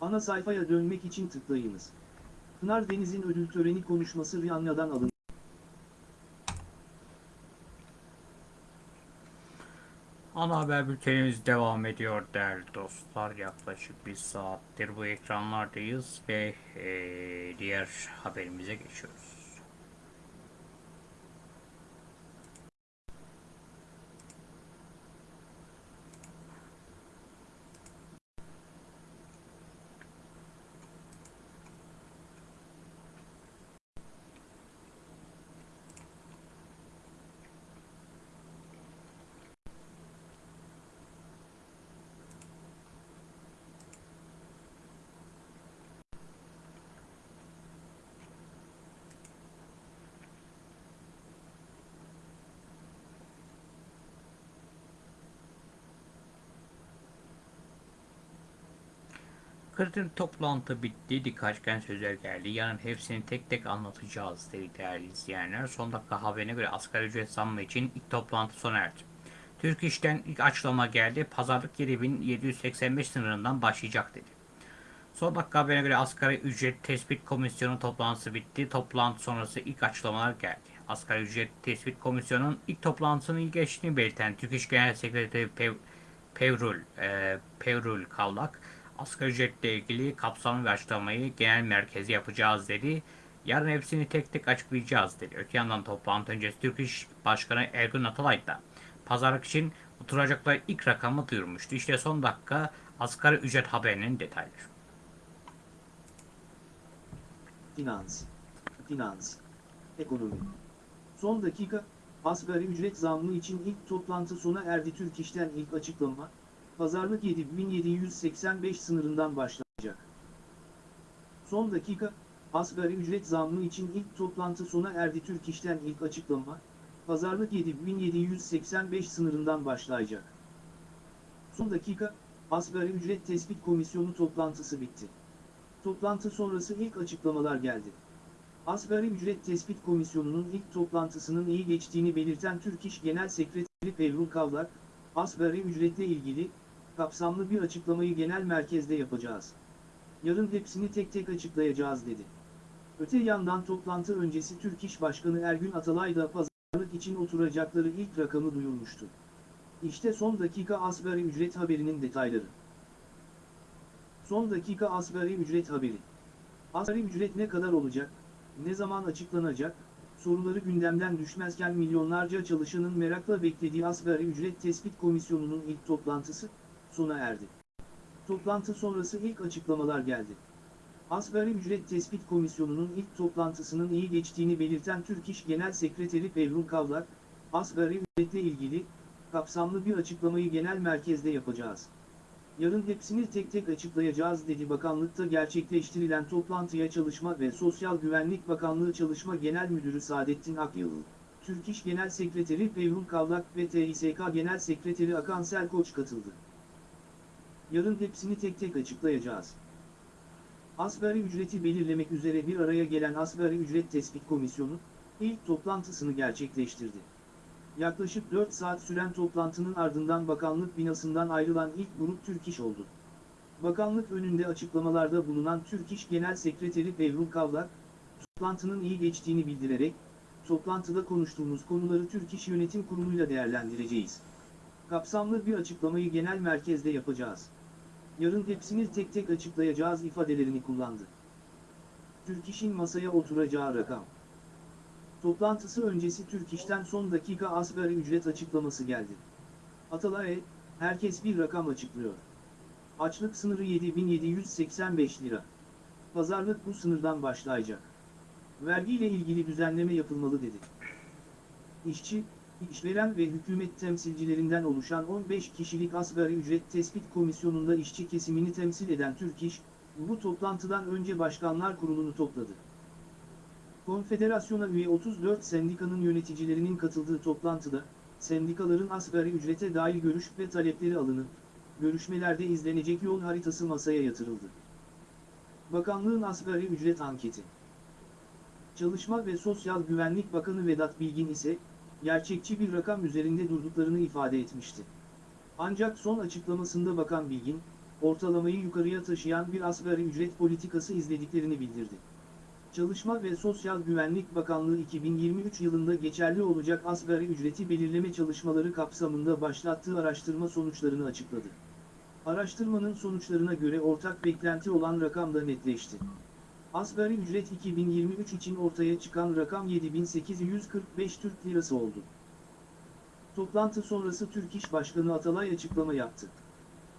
Ana sayfaya dönmek için tıklayınız. Pınar Deniz'in ödül töreni konuşması Rihanna'dan alındı. Ana haber bültenimiz devam ediyor değerli dostlar. Yaklaşık bir saattir bu ekranlardayız ve eee, diğer haberimize geçiyoruz. Kritik toplantı bitti. Dikkaçken sözler geldi. Yarın hepsini tek tek anlatacağız dedi değerli izleyenler. Son dakika haberine göre asgari ücret zammı için ilk toplantı sona erdi. Türk İş'ten ilk açıklama geldi. Pazarlık 7785 sınırından başlayacak dedi. Son dakika haberine göre asgari ücret tespit komisyonu toplantısı bitti. Toplantı sonrası ilk açıklamalar geldi. Asgari ücret tespit komisyonunun ilk toplantısının ilk geçtiğini belirten Türk İş Genel Sekreteri Pev Pevrul, e, Pevrul Kavlak, asgari ücretle ilgili kapsamlı bir açıklamayı genel merkezi yapacağız dedi. Yarın hepsini tek tek açıklayacağız dedi. Öte yandan toplantı öncesi Türk İş Başkanı Ergun Atalay da pazarlık için oturacakları ilk rakamı duyurmuştu. İşte son dakika asgari ücret haberinin detayları. Finans, finans, ekonomi. Son dakika, asgari ücret zammı için ilk toplantı sona erdi. Türk İş'ten ilk açıklama, pazarlık 7785 sınırından başlayacak. Son dakika, asgari ücret zammı için ilk toplantı sona erdi. Türk İş'ten ilk açıklama, pazarlık 7785 sınırından başlayacak. Son dakika, asgari ücret tespit komisyonu toplantısı bitti. Toplantı sonrası ilk açıklamalar geldi. Asgari Ücret Tespit Komisyonu'nun ilk toplantısının iyi geçtiğini belirten Türk İş Genel Sekreteri Pevrul Kavlak, asgari ücretle ilgili, kapsamlı bir açıklamayı genel merkezde yapacağız. Yarın hepsini tek tek açıklayacağız dedi. Öte yandan toplantı öncesi Türk İş Başkanı Ergün Atalay da pazarlık için oturacakları ilk rakamı duyurmuştu. İşte son dakika asgari ücret haberinin detayları. Son dakika asgari ücret haberi. Asgari ücret ne kadar olacak, ne zaman açıklanacak, soruları gündemden düşmezken milyonlarca çalışanın merakla beklediği asgari ücret tespit komisyonunun ilk toplantısı, sona erdi. Toplantı sonrası ilk açıklamalar geldi. Asgari ücret tespit komisyonunun ilk toplantısının iyi geçtiğini belirten Türk İş Genel Sekreteri Pevrul Kavlak, asgari ücretle ilgili, kapsamlı bir açıklamayı genel merkezde yapacağız. Yarın hepsini tek tek açıklayacağız dedi bakanlıkta gerçekleştirilen toplantıya Çalışma ve Sosyal Güvenlik Bakanlığı Çalışma Genel Müdürü Saadettin Akyılı, Türk İş Genel Sekreteri Pevrul Kavlak ve TİSK Genel Sekreteri Akan Selkoç katıldı. Yarın hepsini tek tek açıklayacağız. Asgari ücreti belirlemek üzere bir araya gelen Asgari Ücret Tespit Komisyonu, ilk toplantısını gerçekleştirdi. Yaklaşık 4 saat süren toplantının ardından bakanlık binasından ayrılan ilk grup Türk İş oldu. Bakanlık önünde açıklamalarda bulunan Türk İş Genel Sekreteri Pevrul Kavlak, toplantının iyi geçtiğini bildirerek, toplantıda konuştuğumuz konuları Türk İş Yönetim Kurulu'yla değerlendireceğiz. Kapsamlı bir açıklamayı genel merkezde yapacağız. Yarın hepsini tek tek açıklayacağız ifadelerini kullandı. Türk İş'in masaya oturacağı rakam. Toplantısı öncesi Türk İş'ten son dakika asgari ücret açıklaması geldi. Atalay, herkes bir rakam açıklıyor. Açlık sınırı 7785 lira. Pazarlık bu sınırdan başlayacak. Vergiyle ilgili düzenleme yapılmalı dedi. İşçi, işveren ve hükümet temsilcilerinden oluşan 15 kişilik asgari ücret tespit komisyonunda işçi kesimini temsil eden Türk İş, bu toplantıdan önce Başkanlar Kurulu'nu topladı. Konfederasyona üye 34 sendikanın yöneticilerinin katıldığı toplantıda, sendikaların asgari ücrete dair görüş ve talepleri alınıp, görüşmelerde izlenecek yol haritası masaya yatırıldı. Bakanlığın asgari ücret anketi Çalışma ve Sosyal Güvenlik Bakanı Vedat Bilgin ise, gerçekçi bir rakam üzerinde durduklarını ifade etmişti. Ancak son açıklamasında Bakan Bilgin, ortalamayı yukarıya taşıyan bir asgari ücret politikası izlediklerini bildirdi. Çalışma ve Sosyal Güvenlik Bakanlığı 2023 yılında geçerli olacak asgari ücreti belirleme çalışmaları kapsamında başlattığı araştırma sonuçlarını açıkladı. Araştırmanın sonuçlarına göre ortak beklenti olan rakam da netleşti. Asgari ücret 2023 için ortaya çıkan rakam 7845 Türk Lirası oldu. Toplantı sonrası Türk İş Başkanı Atalay açıklama yaptı.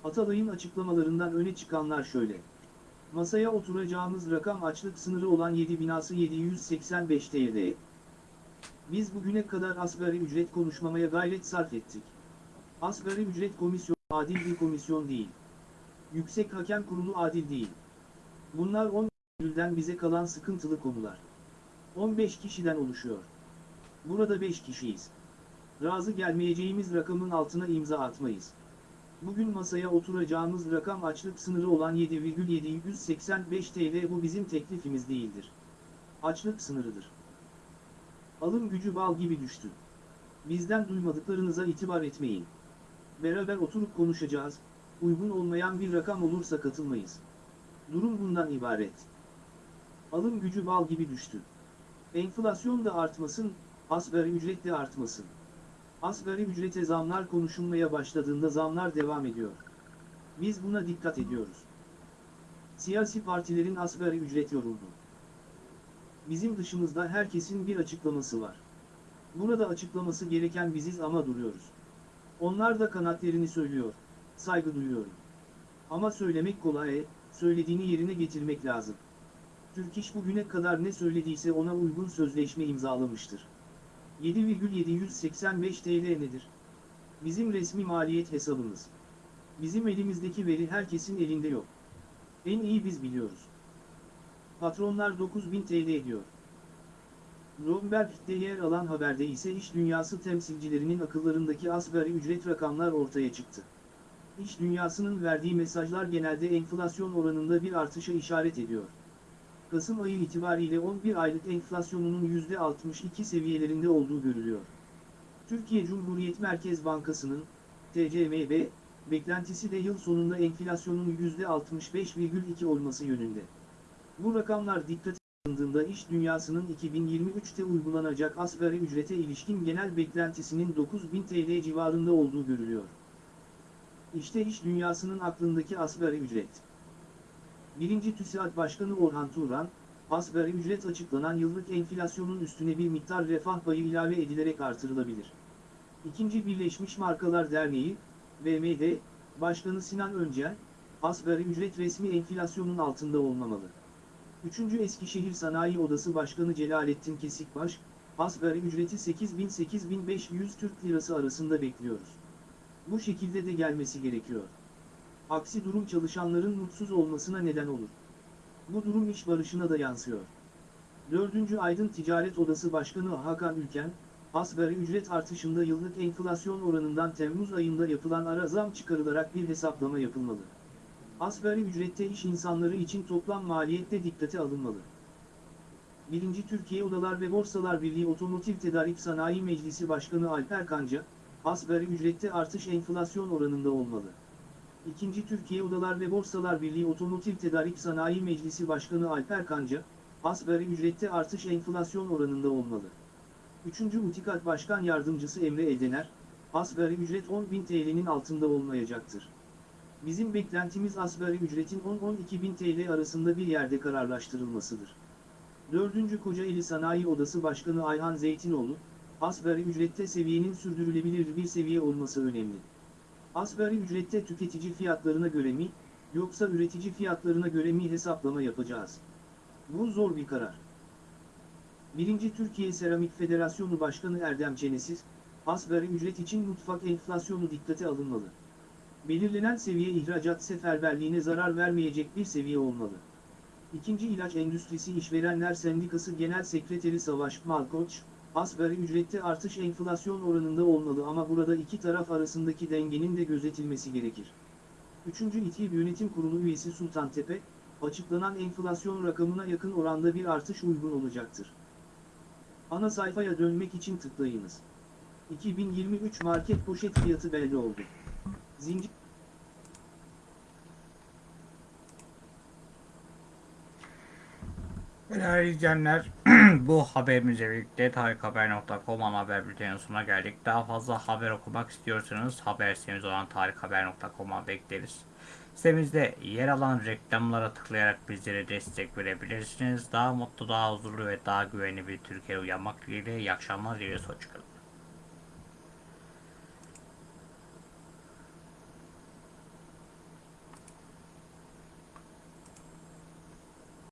Atalay'ın açıklamalarından öne çıkanlar şöyle. Masaya oturacağımız rakam açlık sınırı olan 7 binası 785 TL. Biz bugüne kadar asgari ücret konuşmamaya gayret sarf ettik. Asgari ücret komisyonu adil bir komisyon değil. Yüksek Hakem Kurulu adil değil. Bunlar 10 Eylül'den bize kalan sıkıntılı konular. 15 kişiden oluşuyor. Burada 5 kişiyiz. Razı gelmeyeceğimiz rakamın altına imza atmayız. Bugün masaya oturacağımız rakam açlık sınırı olan 7,785 TL bu bizim teklifimiz değildir. Açlık sınırıdır. Alım gücü bal gibi düştü. Bizden duymadıklarınıza itibar etmeyin. Beraber oturup konuşacağız, uygun olmayan bir rakam olursa katılmayız. Durum bundan ibaret. Alım gücü bal gibi düştü. Enflasyon da artmasın, asgari ücret de artmasın. Asgari ücrete zamlar konuşulmaya başladığında zamlar devam ediyor. Biz buna dikkat ediyoruz. Siyasi partilerin asgari ücret yoruldu. Bizim dışımızda herkesin bir açıklaması var. Burada açıklaması gereken biziz ama duruyoruz. Onlar da kanatlerini söylüyor. Saygı duyuyorum. Ama söylemek kolay, söylediğini yerine getirmek lazım. Türk İş bugüne kadar ne söylediyse ona uygun sözleşme imzalamıştır. 7,785 TL nedir? Bizim resmi maliyet hesabımız. Bizim elimizdeki veri herkesin elinde yok. En iyi biz biliyoruz. Patronlar 9000 TL ediyor. Bloomberg'de yer alan haberde ise iş dünyası temsilcilerinin akıllarındaki asgari ücret rakamlar ortaya çıktı. İş dünyasının verdiği mesajlar genelde enflasyon oranında bir artışa işaret ediyor. Kasım ayı itibariyle 11 aylık enflasyonunun %62 seviyelerinde olduğu görülüyor. Türkiye Cumhuriyet Merkez Bankası'nın, TCMB, beklentisi de yıl sonunda enflasyonun %65,2 olması yönünde. Bu rakamlar dikkate alındığında iş dünyasının 2023'te uygulanacak asgari ücrete ilişkin genel beklentisinin 9000 TL civarında olduğu görülüyor. İşte iş dünyasının aklındaki asgari ücret. 1. TÜSİAD Başkanı Orhan Turan, asgari ücret açıklanan yıllık enflasyonun üstüne bir miktar refah payı ilave edilerek artırılabilir. 2. Birleşmiş Markalar Derneği, BMD, Başkanı Sinan Öncel, asgari ücret resmi enflasyonun altında olmamalı. 3. Eskişehir Sanayi Odası Başkanı Celalettin Kesikbaş, asgari ücreti 8000-8500 Türk Lirası arasında bekliyoruz. Bu şekilde de gelmesi gerekiyor. Aksi durum çalışanların mutsuz olmasına neden olur. Bu durum iş barışına da yansıyor. 4. Aydın Ticaret Odası Başkanı Hakan Ülken, asgari ücret artışında yıllık enflasyon oranından Temmuz ayında yapılan ara zam çıkarılarak bir hesaplama yapılmalı. Asgari ücrette iş insanları için toplam maliyette dikkate alınmalı. 1. Türkiye Odalar ve Borsalar Birliği Otomotiv Tedarik Sanayi Meclisi Başkanı Alper Kanca, asgari ücrette artış enflasyon oranında olmalı. 2. Türkiye Odalar ve Borsalar Birliği Otomotiv Tedarik Sanayi Meclisi Başkanı Alper Kanca, asgari ücrette artış enflasyon oranında olmalı. 3. Utikat Başkan Yardımcısı Emre Edener, asgari ücret 10.000 TL'nin altında olmayacaktır. Bizim beklentimiz asgari ücretin 10-12 bin TL arasında bir yerde kararlaştırılmasıdır. 4. Kocaeli Sanayi Odası Başkanı Ayhan Zeytinoğlu, asgari ücrette seviyenin sürdürülebilir bir seviye olması önemli. Asgari ücrette tüketici fiyatlarına göre mi, yoksa üretici fiyatlarına göre mi hesaplama yapacağız? Bu zor bir karar. 1. Türkiye Seramik Federasyonu Başkanı Erdem Çenesiz, asgari ücret için mutfak enflasyonu dikkate alınmalı. Belirlenen seviye ihracat seferberliğine zarar vermeyecek bir seviye olmalı. İkinci ilaç endüstrisi işverenler sendikası genel sekreteri Savaş Malkoç, asgari ücrette artış enflasyon oranında olmalı ama burada iki taraf arasındaki dengenin de gözetilmesi gerekir. Üçüncü İTİB Yönetim Kurulu üyesi Sultan Tepe, açıklanan enflasyon rakamına yakın oranda bir artış uygun olacaktır. Ana sayfaya dönmek için tıklayınız. 2023 market poşet fiyatı belli oldu. Zincir Değerli izleyenler, (clears throat) bu haberimizle birlikte tarikhaber.com ana haber bülteninin sonuna geldik. Daha fazla haber okumak istiyorsanız haber sitemiz olan tarikhaber.com'a bekleriz. Sitemizde yer alan reklamlara tıklayarak bizlere destek verebilirsiniz. Daha mutlu, daha huzurlu ve daha güvenli bir Türkiye uyanmak dileğiyle iyi akşamlar diliyoruz. Hoşçakalın.